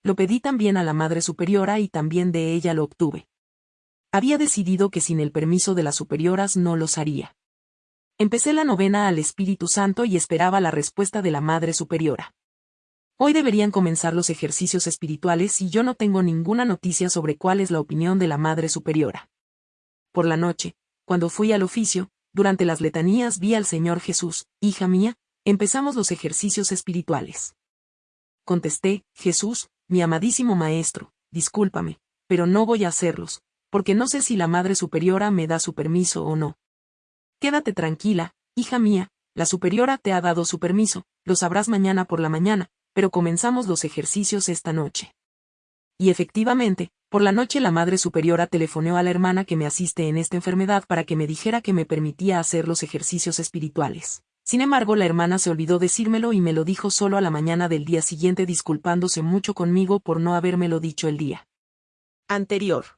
Lo pedí también a la Madre Superiora y también de ella lo obtuve. Había decidido que sin el permiso de las superioras no los haría. Empecé la novena al Espíritu Santo y esperaba la respuesta de la Madre Superiora. Hoy deberían comenzar los ejercicios espirituales y yo no tengo ninguna noticia sobre cuál es la opinión de la Madre Superiora. Por la noche, cuando fui al oficio, durante las letanías vi al Señor Jesús, hija mía, empezamos los ejercicios espirituales. Contesté, Jesús, mi amadísimo Maestro, discúlpame, pero no voy a hacerlos, porque no sé si la Madre Superiora me da su permiso o no. Quédate tranquila, hija mía, la Superiora te ha dado su permiso, lo sabrás mañana por la mañana, pero comenzamos los ejercicios esta noche. Y efectivamente, por la noche la Madre Superiora telefoneó a la hermana que me asiste en esta enfermedad para que me dijera que me permitía hacer los ejercicios espirituales. Sin embargo, la hermana se olvidó decírmelo y me lo dijo solo a la mañana del día siguiente disculpándose mucho conmigo por no habérmelo dicho el día anterior.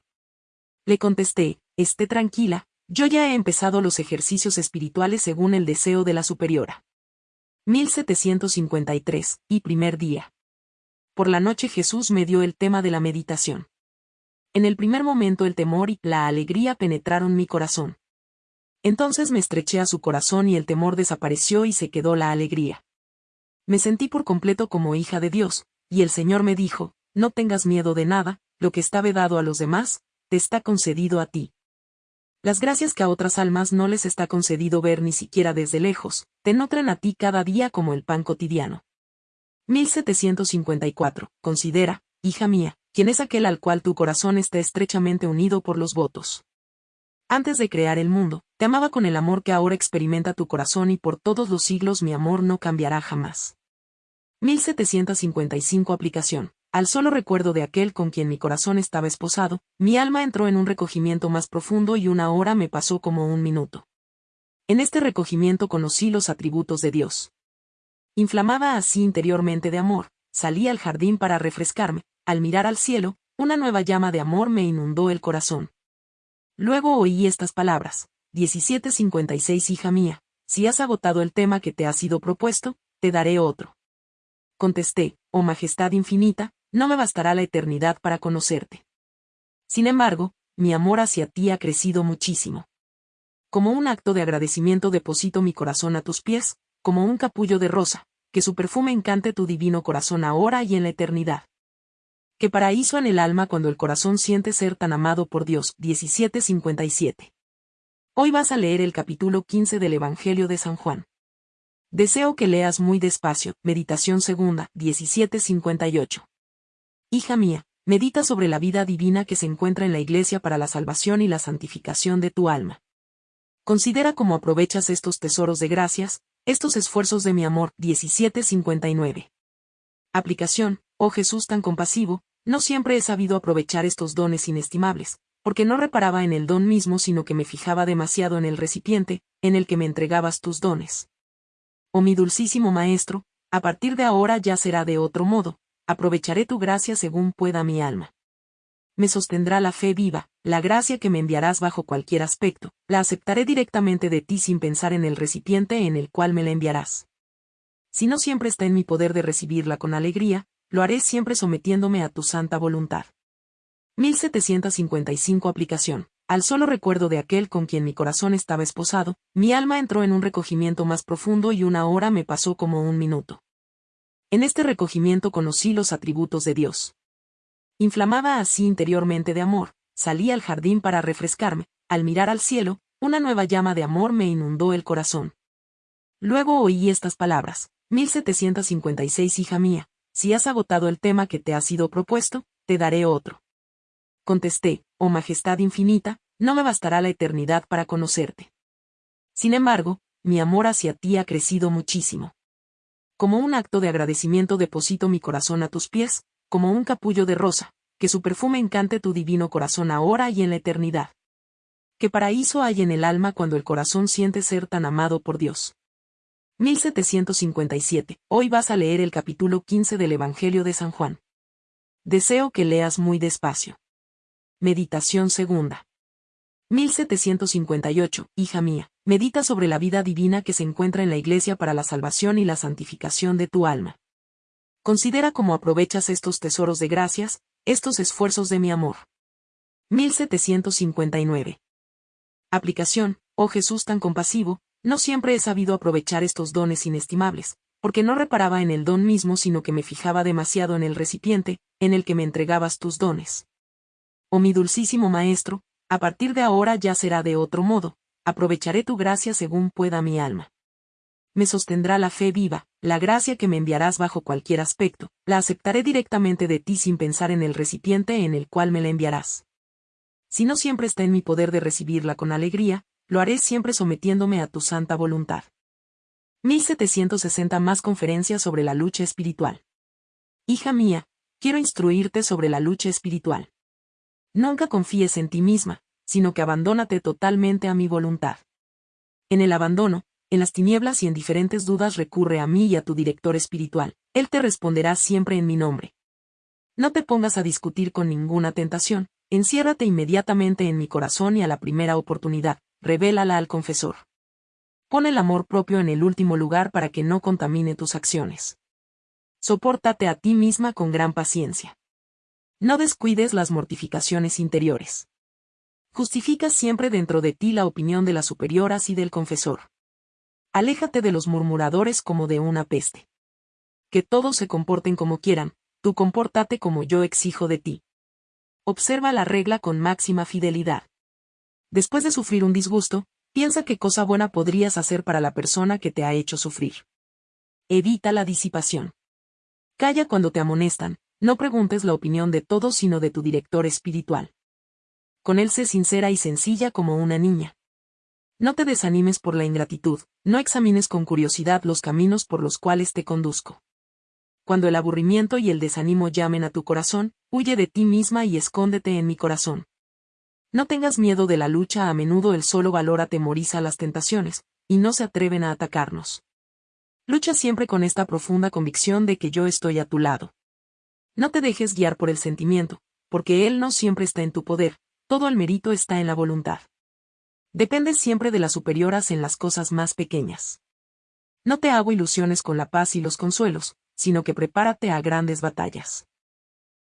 Le contesté, esté tranquila, yo ya he empezado los ejercicios espirituales según el deseo de la superiora. 1753, y primer día. Por la noche Jesús me dio el tema de la meditación. En el primer momento el temor y la alegría penetraron mi corazón. Entonces me estreché a su corazón y el temor desapareció y se quedó la alegría. Me sentí por completo como hija de Dios, y el Señor me dijo, no tengas miedo de nada, lo que está vedado a los demás, te está concedido a ti. Las gracias que a otras almas no les está concedido ver ni siquiera desde lejos, te nutren a ti cada día como el pan cotidiano. 1754. Considera, hija mía, quién es aquel al cual tu corazón está estrechamente unido por los votos. Antes de crear el mundo, te amaba con el amor que ahora experimenta tu corazón y por todos los siglos mi amor no cambiará jamás. 1755 Aplicación. Al solo recuerdo de aquel con quien mi corazón estaba esposado, mi alma entró en un recogimiento más profundo y una hora me pasó como un minuto. En este recogimiento conocí los atributos de Dios. Inflamaba así interiormente de amor, salí al jardín para refrescarme, al mirar al cielo, una nueva llama de amor me inundó el corazón. Luego oí estas palabras, 1756 hija mía, si has agotado el tema que te ha sido propuesto, te daré otro. Contesté, oh Majestad infinita, no me bastará la eternidad para conocerte. Sin embargo, mi amor hacia ti ha crecido muchísimo. Como un acto de agradecimiento deposito mi corazón a tus pies, como un capullo de rosa, que su perfume encante tu divino corazón ahora y en la eternidad. Que paraíso en el alma cuando el corazón siente ser tan amado por Dios. 1757. Hoy vas a leer el capítulo 15 del Evangelio de San Juan. Deseo que leas muy despacio. Meditación segunda. 1758. Hija mía, medita sobre la vida divina que se encuentra en la Iglesia para la salvación y la santificación de tu alma. Considera cómo aprovechas estos tesoros de gracias, estos esfuerzos de mi amor. 1759. Aplicación, oh Jesús tan compasivo, no siempre he sabido aprovechar estos dones inestimables, porque no reparaba en el don mismo sino que me fijaba demasiado en el recipiente, en el que me entregabas tus dones. Oh mi dulcísimo Maestro, a partir de ahora ya será de otro modo, aprovecharé tu gracia según pueda mi alma. Me sostendrá la fe viva, la gracia que me enviarás bajo cualquier aspecto, la aceptaré directamente de ti sin pensar en el recipiente en el cual me la enviarás. Si no siempre está en mi poder de recibirla con alegría, lo haré siempre sometiéndome a tu santa voluntad. 1755 Aplicación. Al solo recuerdo de aquel con quien mi corazón estaba esposado, mi alma entró en un recogimiento más profundo y una hora me pasó como un minuto. En este recogimiento conocí los atributos de Dios. Inflamaba así interiormente de amor, salí al jardín para refrescarme, al mirar al cielo, una nueva llama de amor me inundó el corazón. Luego oí estas palabras, 1756 hija mía, si has agotado el tema que te ha sido propuesto, te daré otro. Contesté, oh Majestad infinita, no me bastará la eternidad para conocerte. Sin embargo, mi amor hacia ti ha crecido muchísimo. Como un acto de agradecimiento deposito mi corazón a tus pies, como un capullo de rosa, que su perfume encante tu divino corazón ahora y en la eternidad. ¿Qué paraíso hay en el alma cuando el corazón siente ser tan amado por Dios? 1757. Hoy vas a leer el capítulo 15 del Evangelio de San Juan. Deseo que leas muy despacio. Meditación segunda. 1758. Hija mía, medita sobre la vida divina que se encuentra en la Iglesia para la salvación y la santificación de tu alma. Considera cómo aprovechas estos tesoros de gracias, estos esfuerzos de mi amor. 1759. Aplicación, oh Jesús tan compasivo, no siempre he sabido aprovechar estos dones inestimables, porque no reparaba en el don mismo sino que me fijaba demasiado en el recipiente, en el que me entregabas tus dones. Oh mi dulcísimo Maestro, a partir de ahora ya será de otro modo, aprovecharé tu gracia según pueda mi alma. Me sostendrá la fe viva, la gracia que me enviarás bajo cualquier aspecto, la aceptaré directamente de ti sin pensar en el recipiente en el cual me la enviarás. Si no siempre está en mi poder de recibirla con alegría, lo haré siempre sometiéndome a tu santa voluntad. 1760 más conferencias sobre la lucha espiritual. Hija mía, quiero instruirte sobre la lucha espiritual. Nunca confíes en ti misma, sino que abandónate totalmente a mi voluntad. En el abandono, en las tinieblas y en diferentes dudas recurre a mí y a tu director espiritual, él te responderá siempre en mi nombre. No te pongas a discutir con ninguna tentación, Enciérrate inmediatamente en mi corazón y a la primera oportunidad, revélala al confesor. Pon el amor propio en el último lugar para que no contamine tus acciones. Sopórtate a ti misma con gran paciencia. No descuides las mortificaciones interiores. Justifica siempre dentro de ti la opinión de las superioras y del confesor. Aléjate de los murmuradores como de una peste. Que todos se comporten como quieran, tú compórtate como yo exijo de ti. Observa la regla con máxima fidelidad. Después de sufrir un disgusto, piensa qué cosa buena podrías hacer para la persona que te ha hecho sufrir. Evita la disipación. Calla cuando te amonestan, no preguntes la opinión de todos sino de tu director espiritual. Con él sé sincera y sencilla como una niña. No te desanimes por la ingratitud, no examines con curiosidad los caminos por los cuales te conduzco cuando el aburrimiento y el desánimo llamen a tu corazón, huye de ti misma y escóndete en mi corazón. No tengas miedo de la lucha, a menudo el solo valor atemoriza las tentaciones, y no se atreven a atacarnos. Lucha siempre con esta profunda convicción de que yo estoy a tu lado. No te dejes guiar por el sentimiento, porque él no siempre está en tu poder, todo el mérito está en la voluntad. Dependes siempre de las superioras en las cosas más pequeñas. No te hago ilusiones con la paz y los consuelos, sino que prepárate a grandes batallas.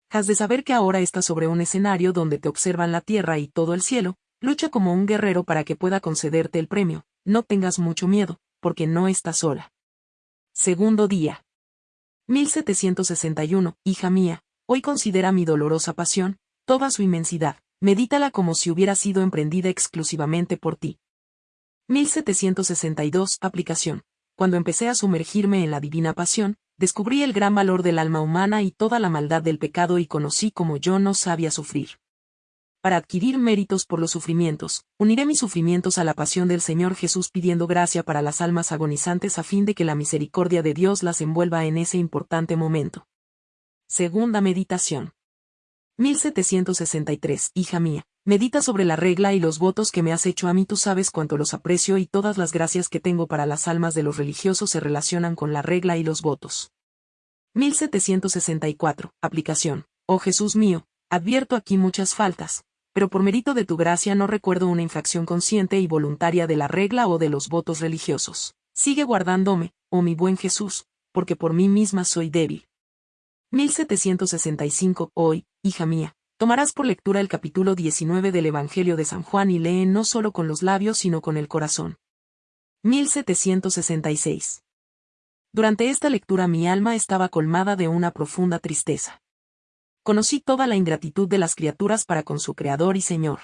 Has de saber que ahora estás sobre un escenario donde te observan la tierra y todo el cielo, lucha como un guerrero para que pueda concederte el premio, no tengas mucho miedo, porque no estás sola. Segundo día. 1761, hija mía, hoy considera mi dolorosa pasión, toda su inmensidad, medítala como si hubiera sido emprendida exclusivamente por ti. 1762, aplicación. Cuando empecé a sumergirme en la divina pasión, descubrí el gran valor del alma humana y toda la maldad del pecado y conocí como yo no sabía sufrir. Para adquirir méritos por los sufrimientos, uniré mis sufrimientos a la pasión del Señor Jesús pidiendo gracia para las almas agonizantes a fin de que la misericordia de Dios las envuelva en ese importante momento. Segunda meditación. 1763. Hija mía, medita sobre la regla y los votos que me has hecho a mí, tú sabes cuánto los aprecio y todas las gracias que tengo para las almas de los religiosos se relacionan con la regla y los votos. 1764. Aplicación. Oh Jesús mío, advierto aquí muchas faltas, pero por mérito de tu gracia no recuerdo una infracción consciente y voluntaria de la regla o de los votos religiosos. Sigue guardándome, oh mi buen Jesús, porque por mí misma soy débil. 1765. Hoy, hija mía, tomarás por lectura el capítulo 19 del Evangelio de San Juan y lee no solo con los labios sino con el corazón. 1766. Durante esta lectura mi alma estaba colmada de una profunda tristeza. Conocí toda la ingratitud de las criaturas para con su Creador y Señor.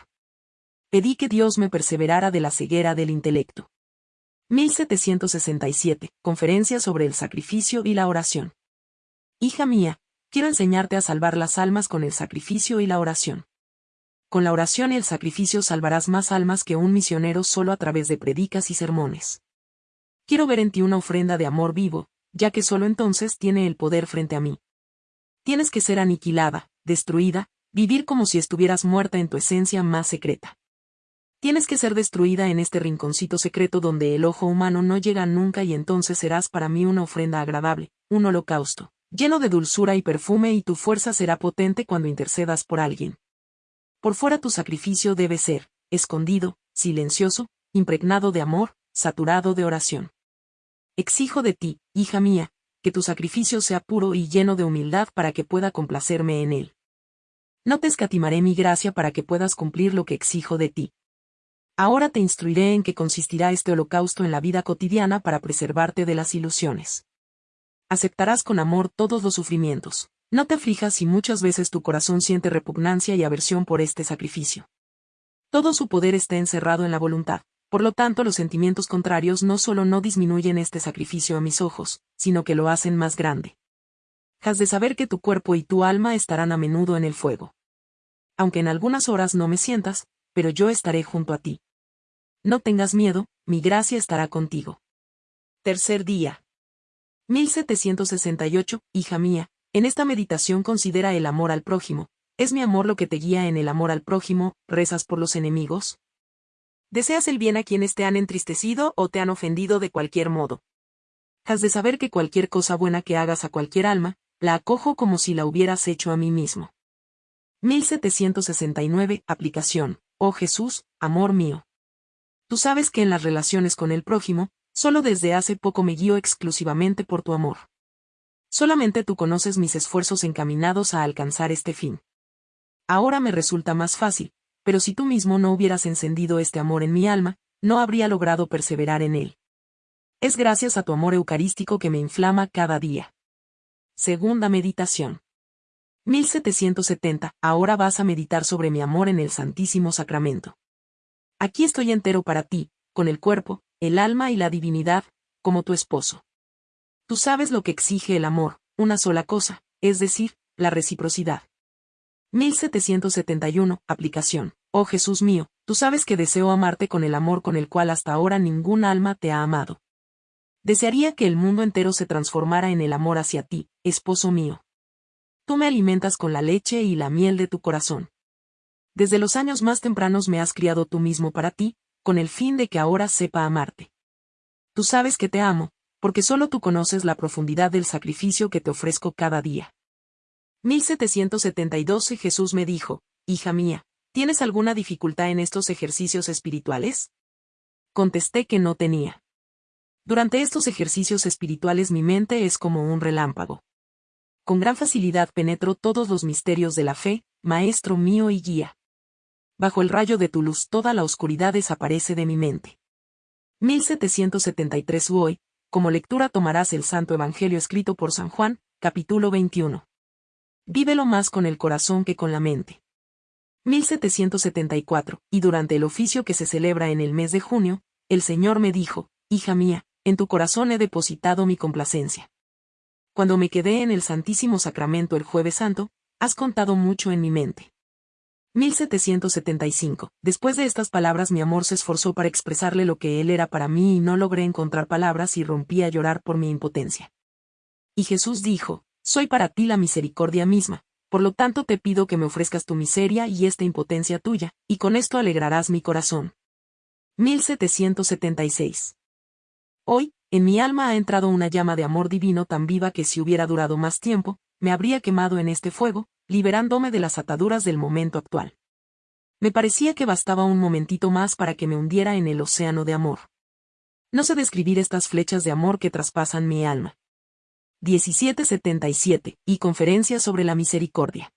Pedí que Dios me perseverara de la ceguera del intelecto. 1767. Conferencia sobre el sacrificio y la oración. Hija mía, quiero enseñarte a salvar las almas con el sacrificio y la oración. Con la oración y el sacrificio salvarás más almas que un misionero solo a través de predicas y sermones. Quiero ver en ti una ofrenda de amor vivo, ya que solo entonces tiene el poder frente a mí. Tienes que ser aniquilada, destruida, vivir como si estuvieras muerta en tu esencia más secreta. Tienes que ser destruida en este rinconcito secreto donde el ojo humano no llega nunca y entonces serás para mí una ofrenda agradable, un holocausto, lleno de dulzura y perfume y tu fuerza será potente cuando intercedas por alguien. Por fuera tu sacrificio debe ser, escondido, silencioso, impregnado de amor, saturado de oración. Exijo de ti, hija mía, que tu sacrificio sea puro y lleno de humildad para que pueda complacerme en él. No te escatimaré mi gracia para que puedas cumplir lo que exijo de ti. Ahora te instruiré en qué consistirá este holocausto en la vida cotidiana para preservarte de las ilusiones. Aceptarás con amor todos los sufrimientos, no te aflijas si muchas veces tu corazón siente repugnancia y aversión por este sacrificio. Todo su poder está encerrado en la voluntad, por lo tanto los sentimientos contrarios no solo no disminuyen este sacrificio a mis ojos, sino que lo hacen más grande. Has de saber que tu cuerpo y tu alma estarán a menudo en el fuego. Aunque en algunas horas no me sientas, pero yo estaré junto a ti. No tengas miedo, mi gracia estará contigo. Tercer día. 1768, hija mía, en esta meditación considera el amor al prójimo. ¿Es mi amor lo que te guía en el amor al prójimo? ¿Rezas por los enemigos? ¿Deseas el bien a quienes te han entristecido o te han ofendido de cualquier modo? Has de saber que cualquier cosa buena que hagas a cualquier alma, la acojo como si la hubieras hecho a mí mismo. 1769. Aplicación. Oh Jesús, amor mío. Tú sabes que en las relaciones con el prójimo, solo desde hace poco me guío exclusivamente por tu amor. Solamente tú conoces mis esfuerzos encaminados a alcanzar este fin. Ahora me resulta más fácil, pero si tú mismo no hubieras encendido este amor en mi alma, no habría logrado perseverar en él. Es gracias a tu amor eucarístico que me inflama cada día. Segunda meditación. 1770. Ahora vas a meditar sobre mi amor en el Santísimo Sacramento. Aquí estoy entero para ti, con el cuerpo, el alma y la divinidad, como tu esposo. Tú sabes lo que exige el amor, una sola cosa, es decir, la reciprocidad. 1771. Aplicación. Oh Jesús mío, tú sabes que deseo amarte con el amor con el cual hasta ahora ningún alma te ha amado. Desearía que el mundo entero se transformara en el amor hacia ti, esposo mío. Tú me alimentas con la leche y la miel de tu corazón. Desde los años más tempranos me has criado tú mismo para ti, con el fin de que ahora sepa amarte. Tú sabes que te amo, porque solo tú conoces la profundidad del sacrificio que te ofrezco cada día. 1772 Jesús me dijo, Hija mía, ¿tienes alguna dificultad en estos ejercicios espirituales? Contesté que no tenía. Durante estos ejercicios espirituales mi mente es como un relámpago. Con gran facilidad penetro todos los misterios de la fe, Maestro mío y guía. Bajo el rayo de tu luz toda la oscuridad desaparece de mi mente. 1773 Hoy, como lectura tomarás el Santo Evangelio escrito por San Juan, capítulo 21. Vívelo más con el corazón que con la mente. 1774, y durante el oficio que se celebra en el mes de junio, el Señor me dijo, Hija mía, en tu corazón he depositado mi complacencia. Cuando me quedé en el Santísimo Sacramento el jueves santo, has contado mucho en mi mente. 1775. Después de estas palabras mi amor se esforzó para expresarle lo que él era para mí y no logré encontrar palabras y rompí a llorar por mi impotencia. Y Jesús dijo, Soy para ti la misericordia misma, por lo tanto te pido que me ofrezcas tu miseria y esta impotencia tuya, y con esto alegrarás mi corazón. 1776. Hoy, en mi alma ha entrado una llama de amor divino tan viva que si hubiera durado más tiempo, me habría quemado en este fuego, liberándome de las ataduras del momento actual. Me parecía que bastaba un momentito más para que me hundiera en el océano de amor. No sé describir estas flechas de amor que traspasan mi alma. 1777, y conferencia sobre la misericordia.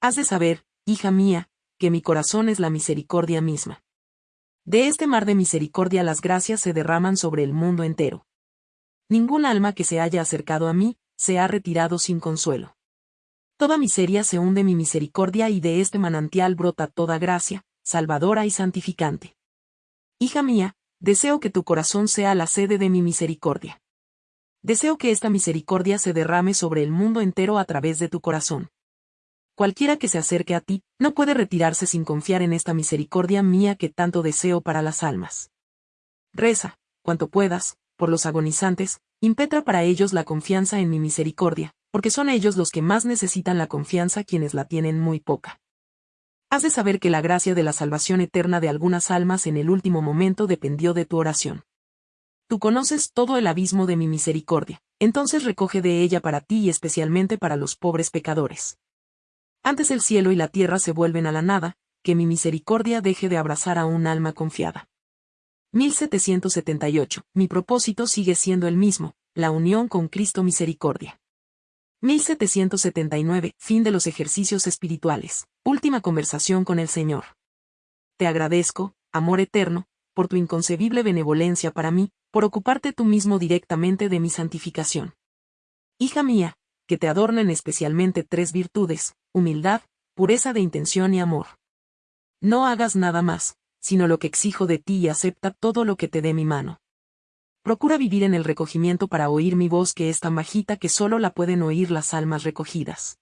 Has de saber, hija mía, que mi corazón es la misericordia misma. De este mar de misericordia las gracias se derraman sobre el mundo entero. Ningún alma que se haya acercado a mí, se ha retirado sin consuelo. Toda miseria se hunde mi misericordia y de este manantial brota toda gracia, salvadora y santificante. Hija mía, deseo que tu corazón sea la sede de mi misericordia. Deseo que esta misericordia se derrame sobre el mundo entero a través de tu corazón. Cualquiera que se acerque a ti, no puede retirarse sin confiar en esta misericordia mía que tanto deseo para las almas. Reza, cuanto puedas, por los agonizantes, impetra para ellos la confianza en mi misericordia, porque son ellos los que más necesitan la confianza quienes la tienen muy poca. Has de saber que la gracia de la salvación eterna de algunas almas en el último momento dependió de tu oración. Tú conoces todo el abismo de mi misericordia, entonces recoge de ella para ti y especialmente para los pobres pecadores. Antes el cielo y la tierra se vuelven a la nada, que mi misericordia deje de abrazar a un alma confiada. 1778. Mi propósito sigue siendo el mismo, la unión con Cristo Misericordia. 1779. Fin de los ejercicios espirituales. Última conversación con el Señor. Te agradezco, amor eterno, por tu inconcebible benevolencia para mí, por ocuparte tú mismo directamente de mi santificación. Hija mía, que te adornen especialmente tres virtudes, humildad, pureza de intención y amor. No hagas nada más, sino lo que exijo de ti y acepta todo lo que te dé mi mano. Procura vivir en el recogimiento para oír mi voz que es tan bajita que solo la pueden oír las almas recogidas.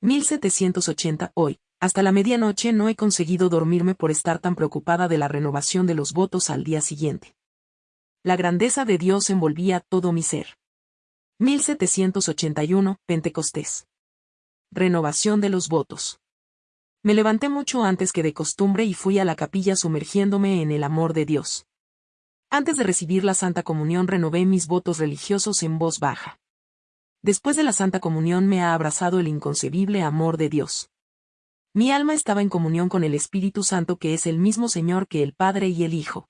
1780 Hoy, hasta la medianoche no he conseguido dormirme por estar tan preocupada de la renovación de los votos al día siguiente. La grandeza de Dios envolvía todo mi ser. 1781, Pentecostés. Renovación de los votos. Me levanté mucho antes que de costumbre y fui a la capilla sumergiéndome en el amor de Dios. Antes de recibir la Santa Comunión renové mis votos religiosos en voz baja. Después de la Santa Comunión me ha abrazado el inconcebible amor de Dios. Mi alma estaba en comunión con el Espíritu Santo que es el mismo Señor que el Padre y el Hijo.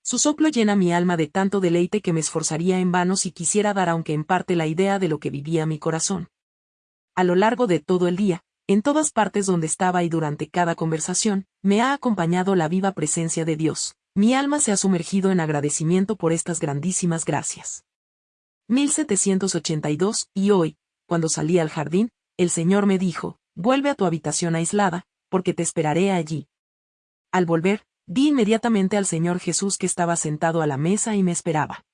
Su soplo llena mi alma de tanto deleite que me esforzaría en vano si quisiera dar aunque en parte la idea de lo que vivía mi corazón. A lo largo de todo el día, en todas partes donde estaba y durante cada conversación, me ha acompañado la viva presencia de Dios. Mi alma se ha sumergido en agradecimiento por estas grandísimas gracias. 1782, y hoy, cuando salí al jardín, el Señor me dijo, vuelve a tu habitación aislada, porque te esperaré allí. Al volver, Vi inmediatamente al Señor Jesús que estaba sentado a la mesa y me esperaba.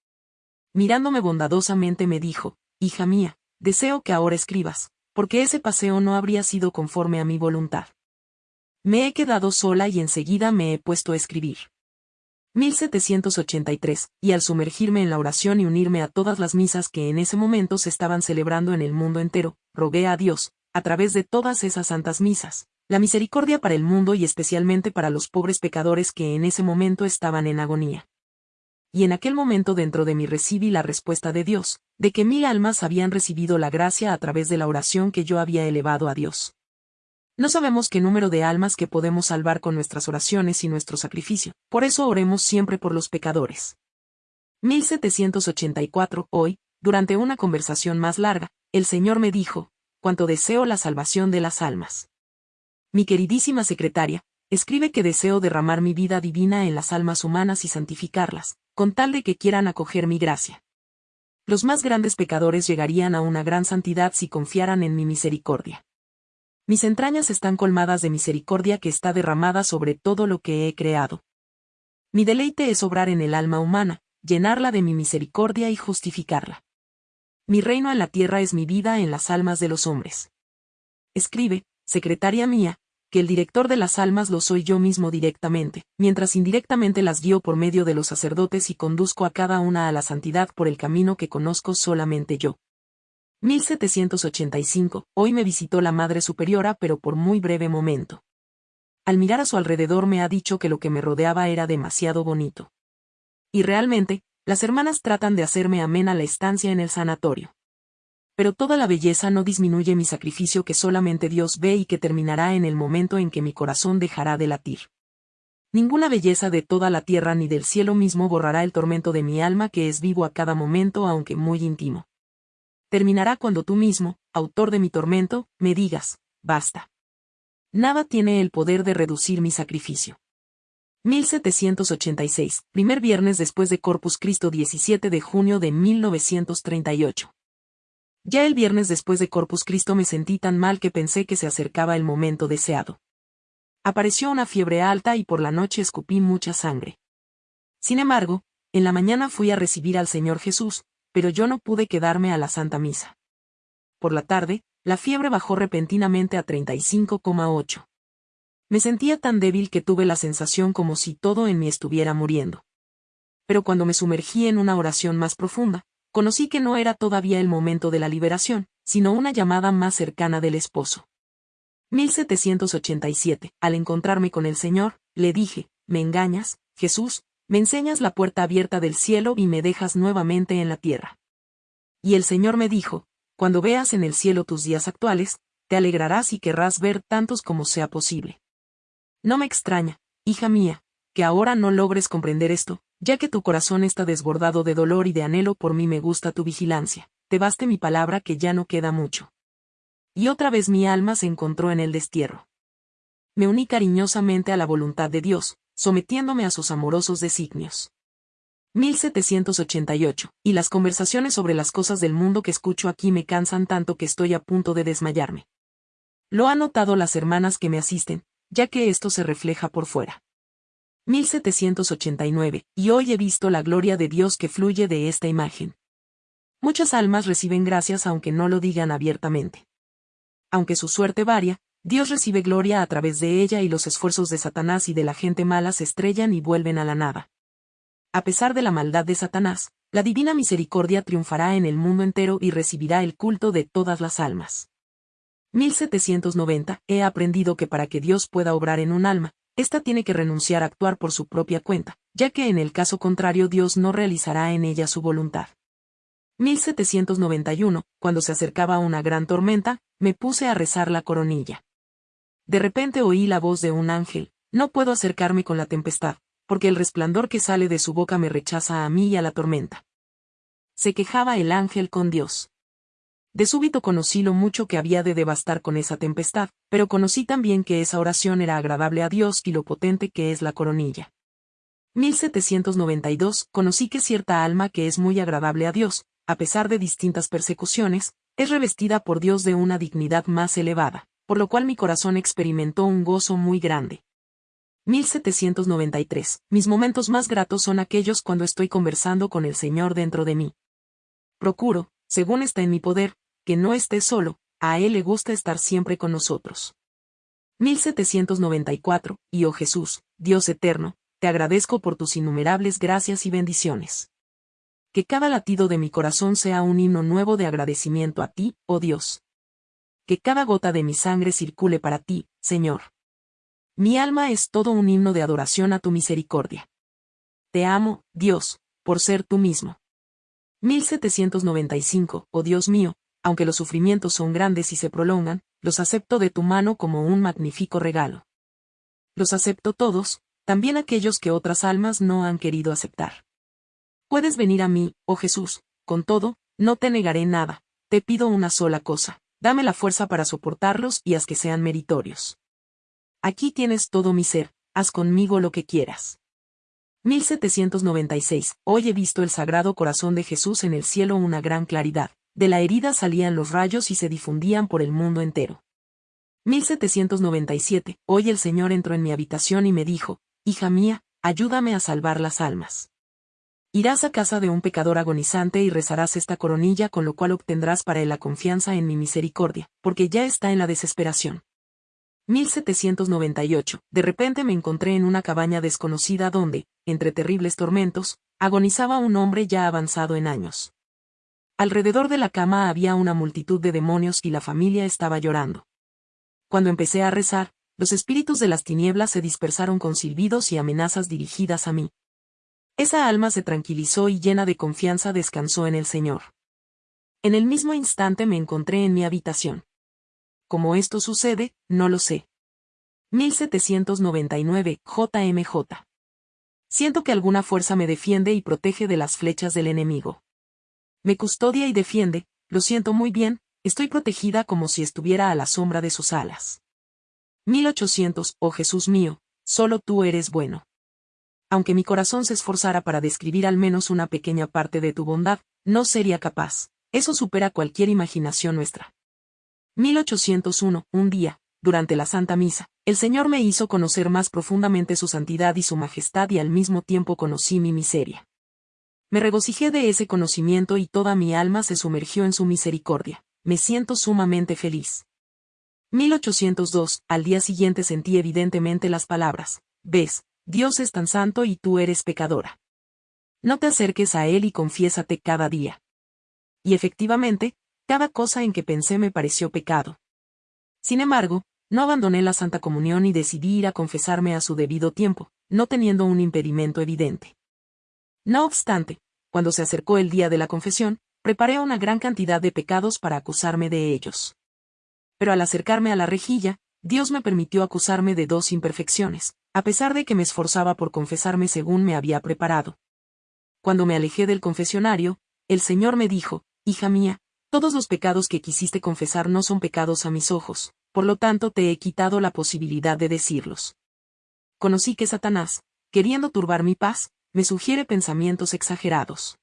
Mirándome bondadosamente me dijo, Hija mía, deseo que ahora escribas, porque ese paseo no habría sido conforme a mi voluntad. Me he quedado sola y enseguida me he puesto a escribir. 1783, y al sumergirme en la oración y unirme a todas las misas que en ese momento se estaban celebrando en el mundo entero, rogué a Dios, a través de todas esas santas misas, la misericordia para el mundo y especialmente para los pobres pecadores que en ese momento estaban en agonía. Y en aquel momento dentro de mí recibí la respuesta de Dios, de que mil almas habían recibido la gracia a través de la oración que yo había elevado a Dios. No sabemos qué número de almas que podemos salvar con nuestras oraciones y nuestro sacrificio, por eso oremos siempre por los pecadores. 1784, hoy, durante una conversación más larga, el Señor me dijo, cuanto deseo la salvación de las almas. Mi queridísima secretaria, escribe que deseo derramar mi vida divina en las almas humanas y santificarlas, con tal de que quieran acoger mi gracia. Los más grandes pecadores llegarían a una gran santidad si confiaran en mi misericordia. Mis entrañas están colmadas de misericordia que está derramada sobre todo lo que he creado. Mi deleite es obrar en el alma humana, llenarla de mi misericordia y justificarla. Mi reino en la tierra es mi vida en las almas de los hombres. Escribe, secretaria mía, que el director de las almas lo soy yo mismo directamente, mientras indirectamente las guío por medio de los sacerdotes y conduzco a cada una a la santidad por el camino que conozco solamente yo. 1785, hoy me visitó la Madre Superiora pero por muy breve momento. Al mirar a su alrededor me ha dicho que lo que me rodeaba era demasiado bonito. Y realmente, las hermanas tratan de hacerme amena la estancia en el sanatorio pero toda la belleza no disminuye mi sacrificio que solamente Dios ve y que terminará en el momento en que mi corazón dejará de latir. Ninguna belleza de toda la tierra ni del cielo mismo borrará el tormento de mi alma que es vivo a cada momento aunque muy íntimo. Terminará cuando tú mismo, autor de mi tormento, me digas, basta. Nada tiene el poder de reducir mi sacrificio. 1786, primer viernes después de Corpus Christo 17 de junio de 1938. Ya el viernes después de Corpus Christo me sentí tan mal que pensé que se acercaba el momento deseado. Apareció una fiebre alta y por la noche escupí mucha sangre. Sin embargo, en la mañana fui a recibir al Señor Jesús, pero yo no pude quedarme a la Santa Misa. Por la tarde, la fiebre bajó repentinamente a 35,8. Me sentía tan débil que tuve la sensación como si todo en mí estuviera muriendo. Pero cuando me sumergí en una oración más profunda, conocí que no era todavía el momento de la liberación, sino una llamada más cercana del esposo. 1787. Al encontrarme con el Señor, le dije, me engañas, Jesús, me enseñas la puerta abierta del cielo y me dejas nuevamente en la tierra. Y el Señor me dijo, cuando veas en el cielo tus días actuales, te alegrarás y querrás ver tantos como sea posible. No me extraña, hija mía, que ahora no logres comprender esto, ya que tu corazón está desbordado de dolor y de anhelo por mí me gusta tu vigilancia, te baste mi palabra que ya no queda mucho. Y otra vez mi alma se encontró en el destierro. Me uní cariñosamente a la voluntad de Dios, sometiéndome a sus amorosos designios. 1788, y las conversaciones sobre las cosas del mundo que escucho aquí me cansan tanto que estoy a punto de desmayarme. Lo han notado las hermanas que me asisten, ya que esto se refleja por fuera. 1789, y hoy he visto la gloria de Dios que fluye de esta imagen. Muchas almas reciben gracias aunque no lo digan abiertamente. Aunque su suerte varia, Dios recibe gloria a través de ella y los esfuerzos de Satanás y de la gente mala se estrellan y vuelven a la nada. A pesar de la maldad de Satanás, la divina misericordia triunfará en el mundo entero y recibirá el culto de todas las almas. 1790. He aprendido que para que Dios pueda obrar en un alma, ésta tiene que renunciar a actuar por su propia cuenta, ya que en el caso contrario Dios no realizará en ella su voluntad. 1791. Cuando se acercaba una gran tormenta, me puse a rezar la coronilla. De repente oí la voz de un ángel, no puedo acercarme con la tempestad, porque el resplandor que sale de su boca me rechaza a mí y a la tormenta. Se quejaba el ángel con Dios. De súbito conocí lo mucho que había de devastar con esa tempestad, pero conocí también que esa oración era agradable a Dios y lo potente que es la coronilla. 1792, conocí que cierta alma que es muy agradable a Dios, a pesar de distintas persecuciones, es revestida por Dios de una dignidad más elevada por lo cual mi corazón experimentó un gozo muy grande. 1793. Mis momentos más gratos son aquellos cuando estoy conversando con el Señor dentro de mí. Procuro, según está en mi poder, que no esté solo, a Él le gusta estar siempre con nosotros. 1794. Y oh Jesús, Dios eterno, te agradezco por tus innumerables gracias y bendiciones. Que cada latido de mi corazón sea un himno nuevo de agradecimiento a ti, oh Dios que cada gota de mi sangre circule para ti, Señor. Mi alma es todo un himno de adoración a tu misericordia. Te amo, Dios, por ser tú mismo. 1795, oh Dios mío, aunque los sufrimientos son grandes y se prolongan, los acepto de tu mano como un magnífico regalo. Los acepto todos, también aquellos que otras almas no han querido aceptar. Puedes venir a mí, oh Jesús, con todo, no te negaré nada, te pido una sola cosa dame la fuerza para soportarlos y haz que sean meritorios. Aquí tienes todo mi ser, haz conmigo lo que quieras. 1796. Hoy he visto el sagrado corazón de Jesús en el cielo una gran claridad. De la herida salían los rayos y se difundían por el mundo entero. 1797. Hoy el Señor entró en mi habitación y me dijo, Hija mía, ayúdame a salvar las almas. Irás a casa de un pecador agonizante y rezarás esta coronilla con lo cual obtendrás para él la confianza en mi misericordia, porque ya está en la desesperación. 1798. De repente me encontré en una cabaña desconocida donde, entre terribles tormentos, agonizaba un hombre ya avanzado en años. Alrededor de la cama había una multitud de demonios y la familia estaba llorando. Cuando empecé a rezar, los espíritus de las tinieblas se dispersaron con silbidos y amenazas dirigidas a mí, esa alma se tranquilizó y llena de confianza descansó en el Señor. En el mismo instante me encontré en mi habitación. ¿Cómo esto sucede? No lo sé. 1799, JMJ. Siento que alguna fuerza me defiende y protege de las flechas del enemigo. Me custodia y defiende, lo siento muy bien, estoy protegida como si estuviera a la sombra de sus alas. 1800, oh Jesús mío, solo tú eres bueno aunque mi corazón se esforzara para describir al menos una pequeña parte de tu bondad, no sería capaz. Eso supera cualquier imaginación nuestra. 1801. Un día, durante la Santa Misa, el Señor me hizo conocer más profundamente su santidad y su majestad y al mismo tiempo conocí mi miseria. Me regocijé de ese conocimiento y toda mi alma se sumergió en su misericordia. Me siento sumamente feliz. 1802, al día siguiente sentí evidentemente las palabras, ves, Dios es tan santo y tú eres pecadora. No te acerques a Él y confiésate cada día. Y efectivamente, cada cosa en que pensé me pareció pecado. Sin embargo, no abandoné la Santa Comunión y decidí ir a confesarme a su debido tiempo, no teniendo un impedimento evidente. No obstante, cuando se acercó el día de la confesión, preparé una gran cantidad de pecados para acusarme de ellos. Pero al acercarme a la rejilla, Dios me permitió acusarme de dos imperfecciones, a pesar de que me esforzaba por confesarme según me había preparado. Cuando me alejé del confesionario, el Señor me dijo, Hija mía, todos los pecados que quisiste confesar no son pecados a mis ojos, por lo tanto te he quitado la posibilidad de decirlos. Conocí que Satanás, queriendo turbar mi paz, me sugiere pensamientos exagerados.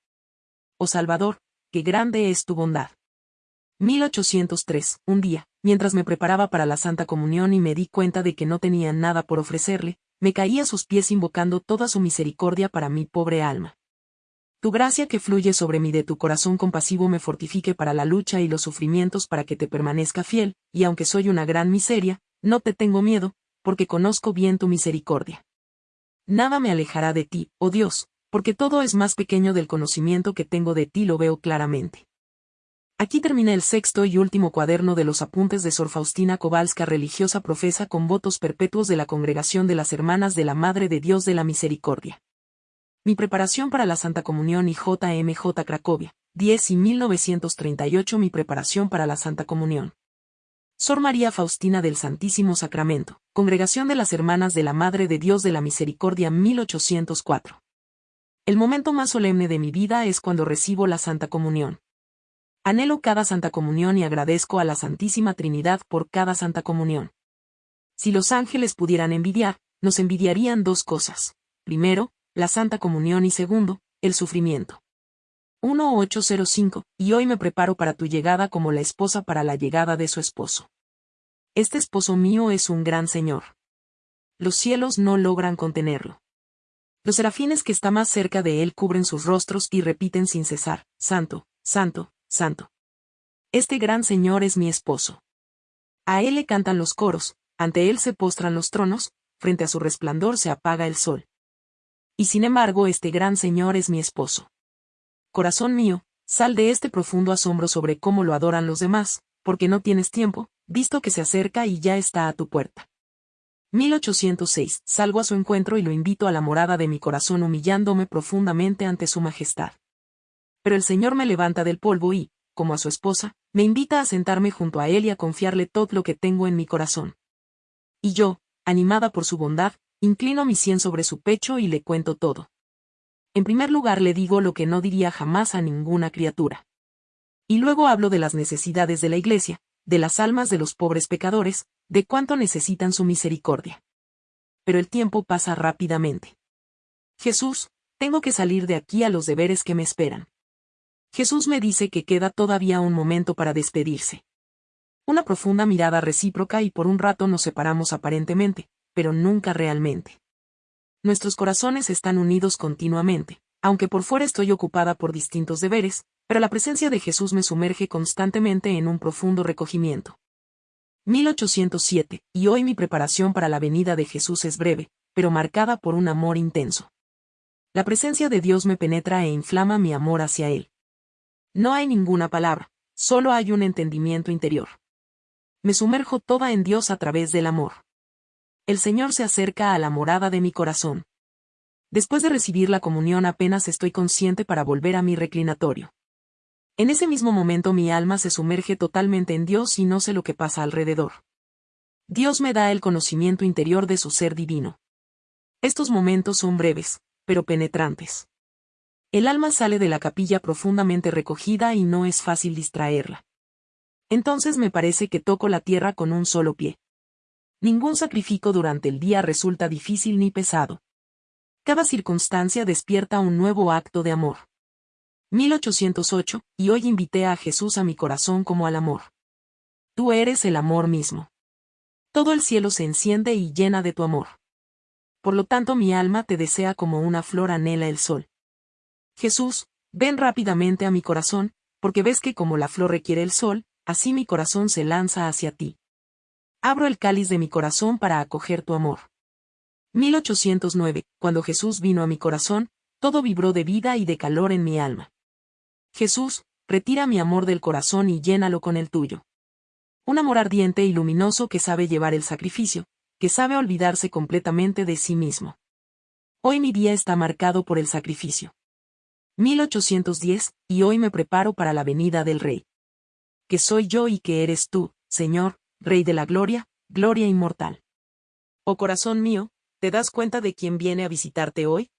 Oh Salvador, qué grande es tu bondad. 1803, un día, mientras me preparaba para la Santa Comunión y me di cuenta de que no tenía nada por ofrecerle, me caí a sus pies invocando toda su misericordia para mi pobre alma. Tu gracia que fluye sobre mí de tu corazón compasivo me fortifique para la lucha y los sufrimientos para que te permanezca fiel, y aunque soy una gran miseria, no te tengo miedo, porque conozco bien tu misericordia. Nada me alejará de ti, oh Dios, porque todo es más pequeño del conocimiento que tengo de ti lo veo claramente. Aquí termina el sexto y último cuaderno de los apuntes de Sor Faustina Kowalska religiosa profesa con votos perpetuos de la Congregación de las Hermanas de la Madre de Dios de la Misericordia. Mi preparación para la Santa Comunión y JMJ Cracovia, 10 y 1938 Mi preparación para la Santa Comunión. Sor María Faustina del Santísimo Sacramento, Congregación de las Hermanas de la Madre de Dios de la Misericordia 1804. El momento más solemne de mi vida es cuando recibo la Santa Comunión. Anhelo cada Santa Comunión y agradezco a la Santísima Trinidad por cada Santa Comunión. Si los ángeles pudieran envidiar, nos envidiarían dos cosas. Primero, la Santa Comunión y segundo, el sufrimiento. 1805, y hoy me preparo para tu llegada como la esposa para la llegada de su esposo. Este esposo mío es un gran Señor. Los cielos no logran contenerlo. Los serafines que está más cerca de él cubren sus rostros y repiten sin cesar, Santo, Santo, Santo. Este gran Señor es mi esposo. A él le cantan los coros, ante él se postran los tronos, frente a su resplandor se apaga el sol. Y sin embargo este gran Señor es mi esposo. Corazón mío, sal de este profundo asombro sobre cómo lo adoran los demás, porque no tienes tiempo, visto que se acerca y ya está a tu puerta. 1806. Salgo a su encuentro y lo invito a la morada de mi corazón humillándome profundamente ante su majestad. Pero el Señor me levanta del polvo y, como a su esposa, me invita a sentarme junto a él y a confiarle todo lo que tengo en mi corazón. Y yo, animada por su bondad, inclino mi sien sobre su pecho y le cuento todo. En primer lugar le digo lo que no diría jamás a ninguna criatura. Y luego hablo de las necesidades de la Iglesia, de las almas de los pobres pecadores, de cuánto necesitan su misericordia. Pero el tiempo pasa rápidamente. Jesús, tengo que salir de aquí a los deberes que me esperan. Jesús me dice que queda todavía un momento para despedirse. Una profunda mirada recíproca y por un rato nos separamos aparentemente, pero nunca realmente. Nuestros corazones están unidos continuamente, aunque por fuera estoy ocupada por distintos deberes, pero la presencia de Jesús me sumerge constantemente en un profundo recogimiento. 1807, y hoy mi preparación para la venida de Jesús es breve, pero marcada por un amor intenso. La presencia de Dios me penetra e inflama mi amor hacia Él. No hay ninguna palabra, solo hay un entendimiento interior. Me sumerjo toda en Dios a través del amor. El Señor se acerca a la morada de mi corazón. Después de recibir la comunión apenas estoy consciente para volver a mi reclinatorio. En ese mismo momento mi alma se sumerge totalmente en Dios y no sé lo que pasa alrededor. Dios me da el conocimiento interior de su ser divino. Estos momentos son breves, pero penetrantes. El alma sale de la capilla profundamente recogida y no es fácil distraerla. Entonces me parece que toco la tierra con un solo pie. Ningún sacrificio durante el día resulta difícil ni pesado. Cada circunstancia despierta un nuevo acto de amor. 1808, y hoy invité a Jesús a mi corazón como al amor. Tú eres el amor mismo. Todo el cielo se enciende y llena de tu amor. Por lo tanto mi alma te desea como una flor anhela el sol. Jesús, ven rápidamente a mi corazón, porque ves que como la flor requiere el sol, así mi corazón se lanza hacia ti. Abro el cáliz de mi corazón para acoger tu amor. 1809, cuando Jesús vino a mi corazón, todo vibró de vida y de calor en mi alma. Jesús, retira mi amor del corazón y llénalo con el tuyo. Un amor ardiente y luminoso que sabe llevar el sacrificio, que sabe olvidarse completamente de sí mismo. Hoy mi día está marcado por el sacrificio. 1810, y hoy me preparo para la venida del Rey. Que soy yo y que eres tú, Señor, Rey de la gloria, gloria inmortal. Oh corazón mío, ¿Te das cuenta de quién viene a visitarte hoy?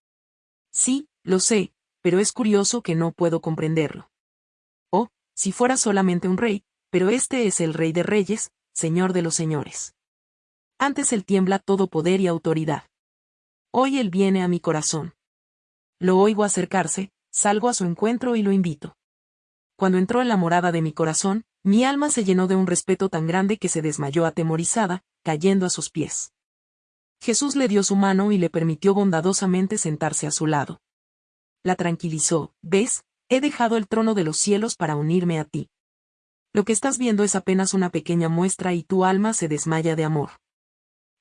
Sí, lo sé, pero es curioso que no puedo comprenderlo. Oh, si fuera solamente un rey, pero este es el rey de reyes, señor de los señores. Antes él tiembla todo poder y autoridad. Hoy él viene a mi corazón. Lo oigo acercarse, salgo a su encuentro y lo invito. Cuando entró en la morada de mi corazón, mi alma se llenó de un respeto tan grande que se desmayó atemorizada, cayendo a sus pies. Jesús le dio su mano y le permitió bondadosamente sentarse a su lado. La tranquilizó, ves, he dejado el trono de los cielos para unirme a ti. Lo que estás viendo es apenas una pequeña muestra y tu alma se desmaya de amor.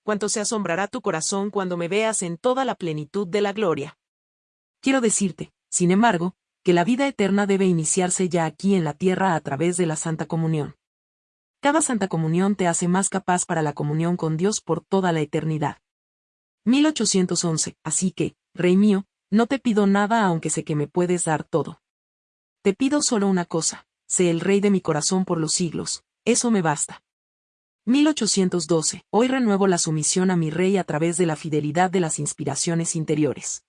Cuánto se asombrará tu corazón cuando me veas en toda la plenitud de la gloria. Quiero decirte, sin embargo, que la vida eterna debe iniciarse ya aquí en la tierra a través de la Santa Comunión. Cada Santa Comunión te hace más capaz para la comunión con Dios por toda la eternidad. 1811, así que, Rey mío, no te pido nada aunque sé que me puedes dar todo. Te pido solo una cosa, sé el Rey de mi corazón por los siglos, eso me basta. 1812, hoy renuevo la sumisión a mi Rey a través de la fidelidad de las inspiraciones interiores.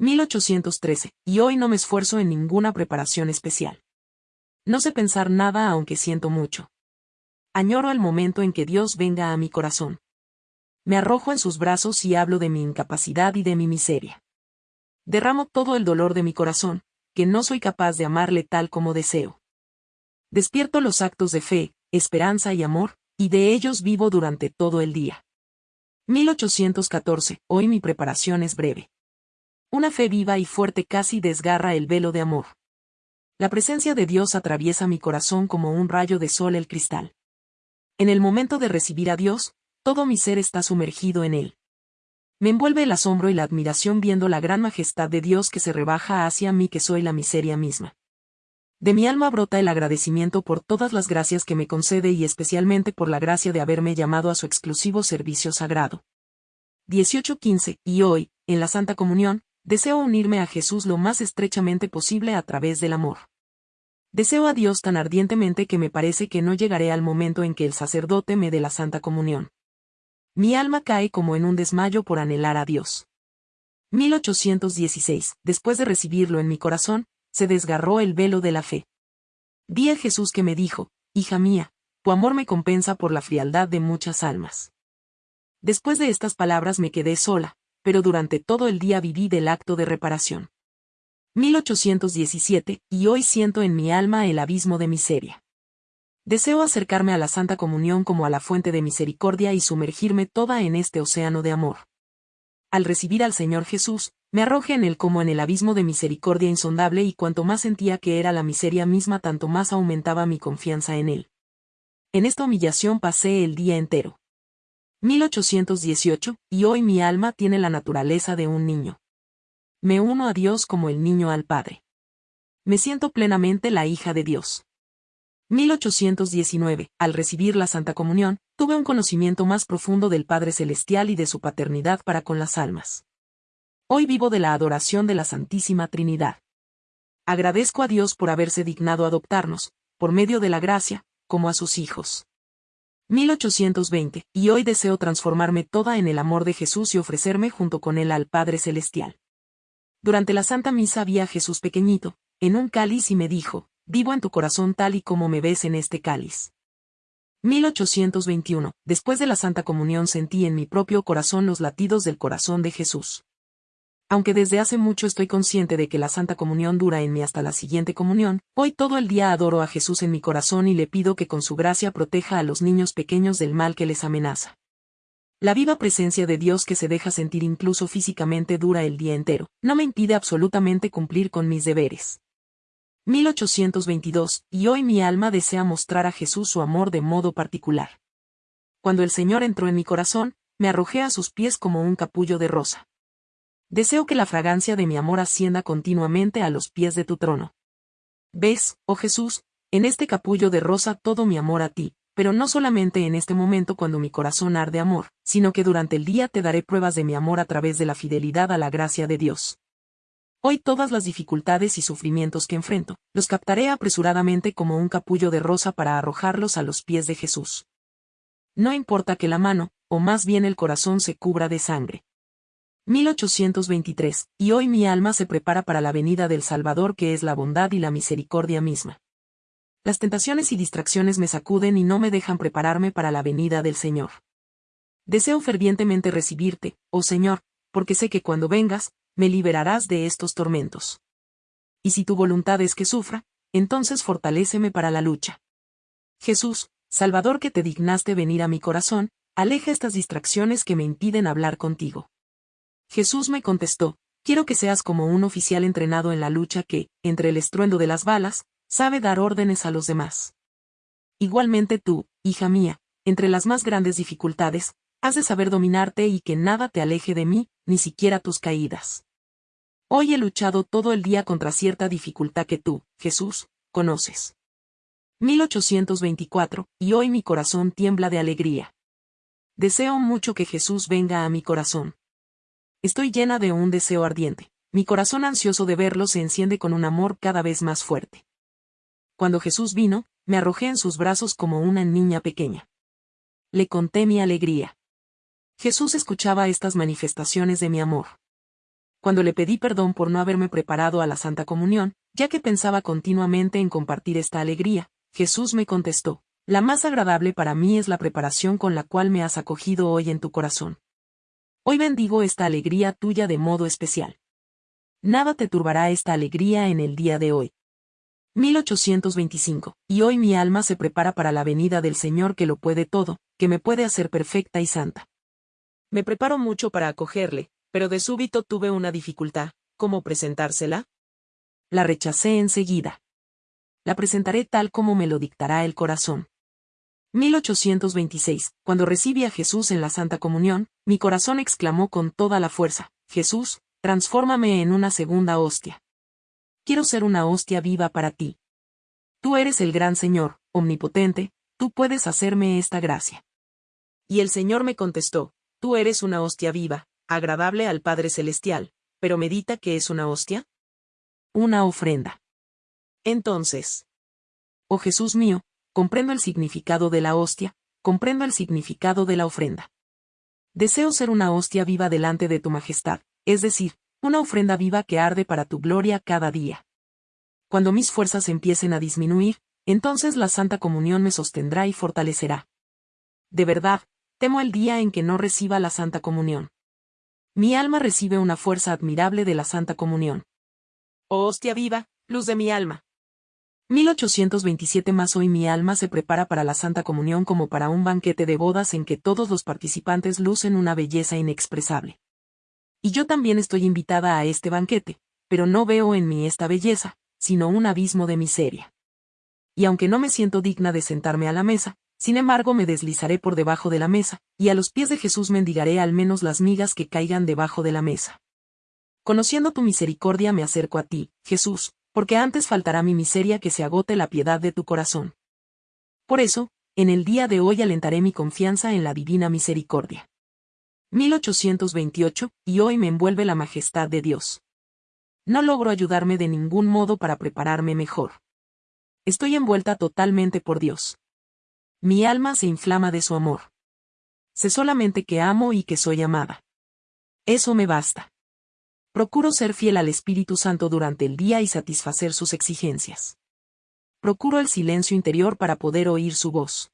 1813, y hoy no me esfuerzo en ninguna preparación especial. No sé pensar nada aunque siento mucho. Añoro el momento en que Dios venga a mi corazón me arrojo en sus brazos y hablo de mi incapacidad y de mi miseria. Derramo todo el dolor de mi corazón, que no soy capaz de amarle tal como deseo. Despierto los actos de fe, esperanza y amor, y de ellos vivo durante todo el día. 1814. Hoy mi preparación es breve. Una fe viva y fuerte casi desgarra el velo de amor. La presencia de Dios atraviesa mi corazón como un rayo de sol el cristal. En el momento de recibir a Dios, todo mi ser está sumergido en él. Me envuelve el asombro y la admiración viendo la gran majestad de Dios que se rebaja hacia mí que soy la miseria misma. De mi alma brota el agradecimiento por todas las gracias que me concede y especialmente por la gracia de haberme llamado a su exclusivo servicio sagrado. 18.15. Y hoy, en la Santa Comunión, deseo unirme a Jesús lo más estrechamente posible a través del amor. Deseo a Dios tan ardientemente que me parece que no llegaré al momento en que el sacerdote me dé la Santa Comunión. Mi alma cae como en un desmayo por anhelar a Dios. 1816. Después de recibirlo en mi corazón, se desgarró el velo de la fe. Vi a Jesús que me dijo, Hija mía, tu amor me compensa por la frialdad de muchas almas. Después de estas palabras me quedé sola, pero durante todo el día viví del acto de reparación. 1817, y hoy siento en mi alma el abismo de miseria. Deseo acercarme a la Santa Comunión como a la fuente de misericordia y sumergirme toda en este océano de amor. Al recibir al Señor Jesús, me arroje en él como en el abismo de misericordia insondable y cuanto más sentía que era la miseria misma tanto más aumentaba mi confianza en él. En esta humillación pasé el día entero. 1818, y hoy mi alma tiene la naturaleza de un niño. Me uno a Dios como el niño al Padre. Me siento plenamente la hija de Dios. 1819, al recibir la Santa Comunión, tuve un conocimiento más profundo del Padre Celestial y de su paternidad para con las almas. Hoy vivo de la adoración de la Santísima Trinidad. Agradezco a Dios por haberse dignado adoptarnos, por medio de la gracia, como a sus hijos. 1820, y hoy deseo transformarme toda en el amor de Jesús y ofrecerme junto con él al Padre Celestial. Durante la Santa Misa vi a Jesús pequeñito, en un cáliz y me dijo, vivo en tu corazón tal y como me ves en este cáliz. 1821. Después de la Santa Comunión sentí en mi propio corazón los latidos del corazón de Jesús. Aunque desde hace mucho estoy consciente de que la Santa Comunión dura en mí hasta la siguiente comunión, hoy todo el día adoro a Jesús en mi corazón y le pido que con su gracia proteja a los niños pequeños del mal que les amenaza. La viva presencia de Dios que se deja sentir incluso físicamente dura el día entero, no me impide absolutamente cumplir con mis deberes. 1822, y hoy mi alma desea mostrar a Jesús su amor de modo particular. Cuando el Señor entró en mi corazón, me arrojé a sus pies como un capullo de rosa. Deseo que la fragancia de mi amor ascienda continuamente a los pies de tu trono. Ves, oh Jesús, en este capullo de rosa todo mi amor a ti, pero no solamente en este momento cuando mi corazón arde amor, sino que durante el día te daré pruebas de mi amor a través de la fidelidad a la gracia de Dios. Hoy todas las dificultades y sufrimientos que enfrento, los captaré apresuradamente como un capullo de rosa para arrojarlos a los pies de Jesús. No importa que la mano, o más bien el corazón se cubra de sangre. 1823, y hoy mi alma se prepara para la venida del Salvador que es la bondad y la misericordia misma. Las tentaciones y distracciones me sacuden y no me dejan prepararme para la venida del Señor. Deseo fervientemente recibirte, oh Señor, porque sé que cuando vengas, me liberarás de estos tormentos. Y si tu voluntad es que sufra, entonces fortaléceme para la lucha. Jesús, Salvador que te dignaste venir a mi corazón, aleja estas distracciones que me impiden hablar contigo. Jesús me contestó, quiero que seas como un oficial entrenado en la lucha que, entre el estruendo de las balas, sabe dar órdenes a los demás. Igualmente tú, hija mía, entre las más grandes dificultades, has de saber dominarte y que nada te aleje de mí, ni siquiera tus caídas. Hoy he luchado todo el día contra cierta dificultad que tú, Jesús, conoces. 1824, y hoy mi corazón tiembla de alegría. Deseo mucho que Jesús venga a mi corazón. Estoy llena de un deseo ardiente. Mi corazón ansioso de verlo se enciende con un amor cada vez más fuerte. Cuando Jesús vino, me arrojé en sus brazos como una niña pequeña. Le conté mi alegría. Jesús escuchaba estas manifestaciones de mi amor. Cuando le pedí perdón por no haberme preparado a la Santa Comunión, ya que pensaba continuamente en compartir esta alegría, Jesús me contestó, la más agradable para mí es la preparación con la cual me has acogido hoy en tu corazón. Hoy bendigo esta alegría tuya de modo especial. Nada te turbará esta alegría en el día de hoy. 1825, y hoy mi alma se prepara para la venida del Señor que lo puede todo, que me puede hacer perfecta y santa. Me preparo mucho para acogerle, pero de súbito tuve una dificultad, ¿cómo presentársela? La rechacé enseguida. La presentaré tal como me lo dictará el corazón. 1826, cuando recibí a Jesús en la Santa Comunión, mi corazón exclamó con toda la fuerza, Jesús, transfórmame en una segunda hostia. Quiero ser una hostia viva para ti. Tú eres el gran Señor, omnipotente, tú puedes hacerme esta gracia. Y el Señor me contestó, Tú eres una hostia viva, agradable al Padre Celestial, pero medita que es una hostia. Una ofrenda. Entonces, oh Jesús mío, comprendo el significado de la hostia, comprendo el significado de la ofrenda. Deseo ser una hostia viva delante de tu majestad, es decir, una ofrenda viva que arde para tu gloria cada día. Cuando mis fuerzas empiecen a disminuir, entonces la Santa Comunión me sostendrá y fortalecerá. De verdad, temo el día en que no reciba la Santa Comunión. Mi alma recibe una fuerza admirable de la Santa Comunión. Oh hostia viva, luz de mi alma. 1827 más hoy mi alma se prepara para la Santa Comunión como para un banquete de bodas en que todos los participantes lucen una belleza inexpresable. Y yo también estoy invitada a este banquete, pero no veo en mí esta belleza, sino un abismo de miseria. Y aunque no me siento digna de sentarme a la mesa, sin embargo me deslizaré por debajo de la mesa, y a los pies de Jesús mendigaré al menos las migas que caigan debajo de la mesa. Conociendo tu misericordia me acerco a ti, Jesús, porque antes faltará mi miseria que se agote la piedad de tu corazón. Por eso, en el día de hoy alentaré mi confianza en la divina misericordia. 1828, y hoy me envuelve la majestad de Dios. No logro ayudarme de ningún modo para prepararme mejor. Estoy envuelta totalmente por Dios. Mi alma se inflama de su amor. Sé solamente que amo y que soy amada. Eso me basta. Procuro ser fiel al Espíritu Santo durante el día y satisfacer sus exigencias. Procuro el silencio interior para poder oír su voz.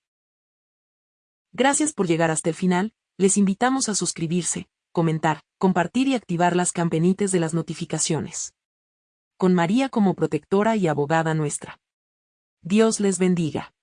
Gracias por llegar hasta el final, les invitamos a suscribirse, comentar, compartir y activar las campanitas de las notificaciones. Con María como protectora y abogada nuestra. Dios les bendiga.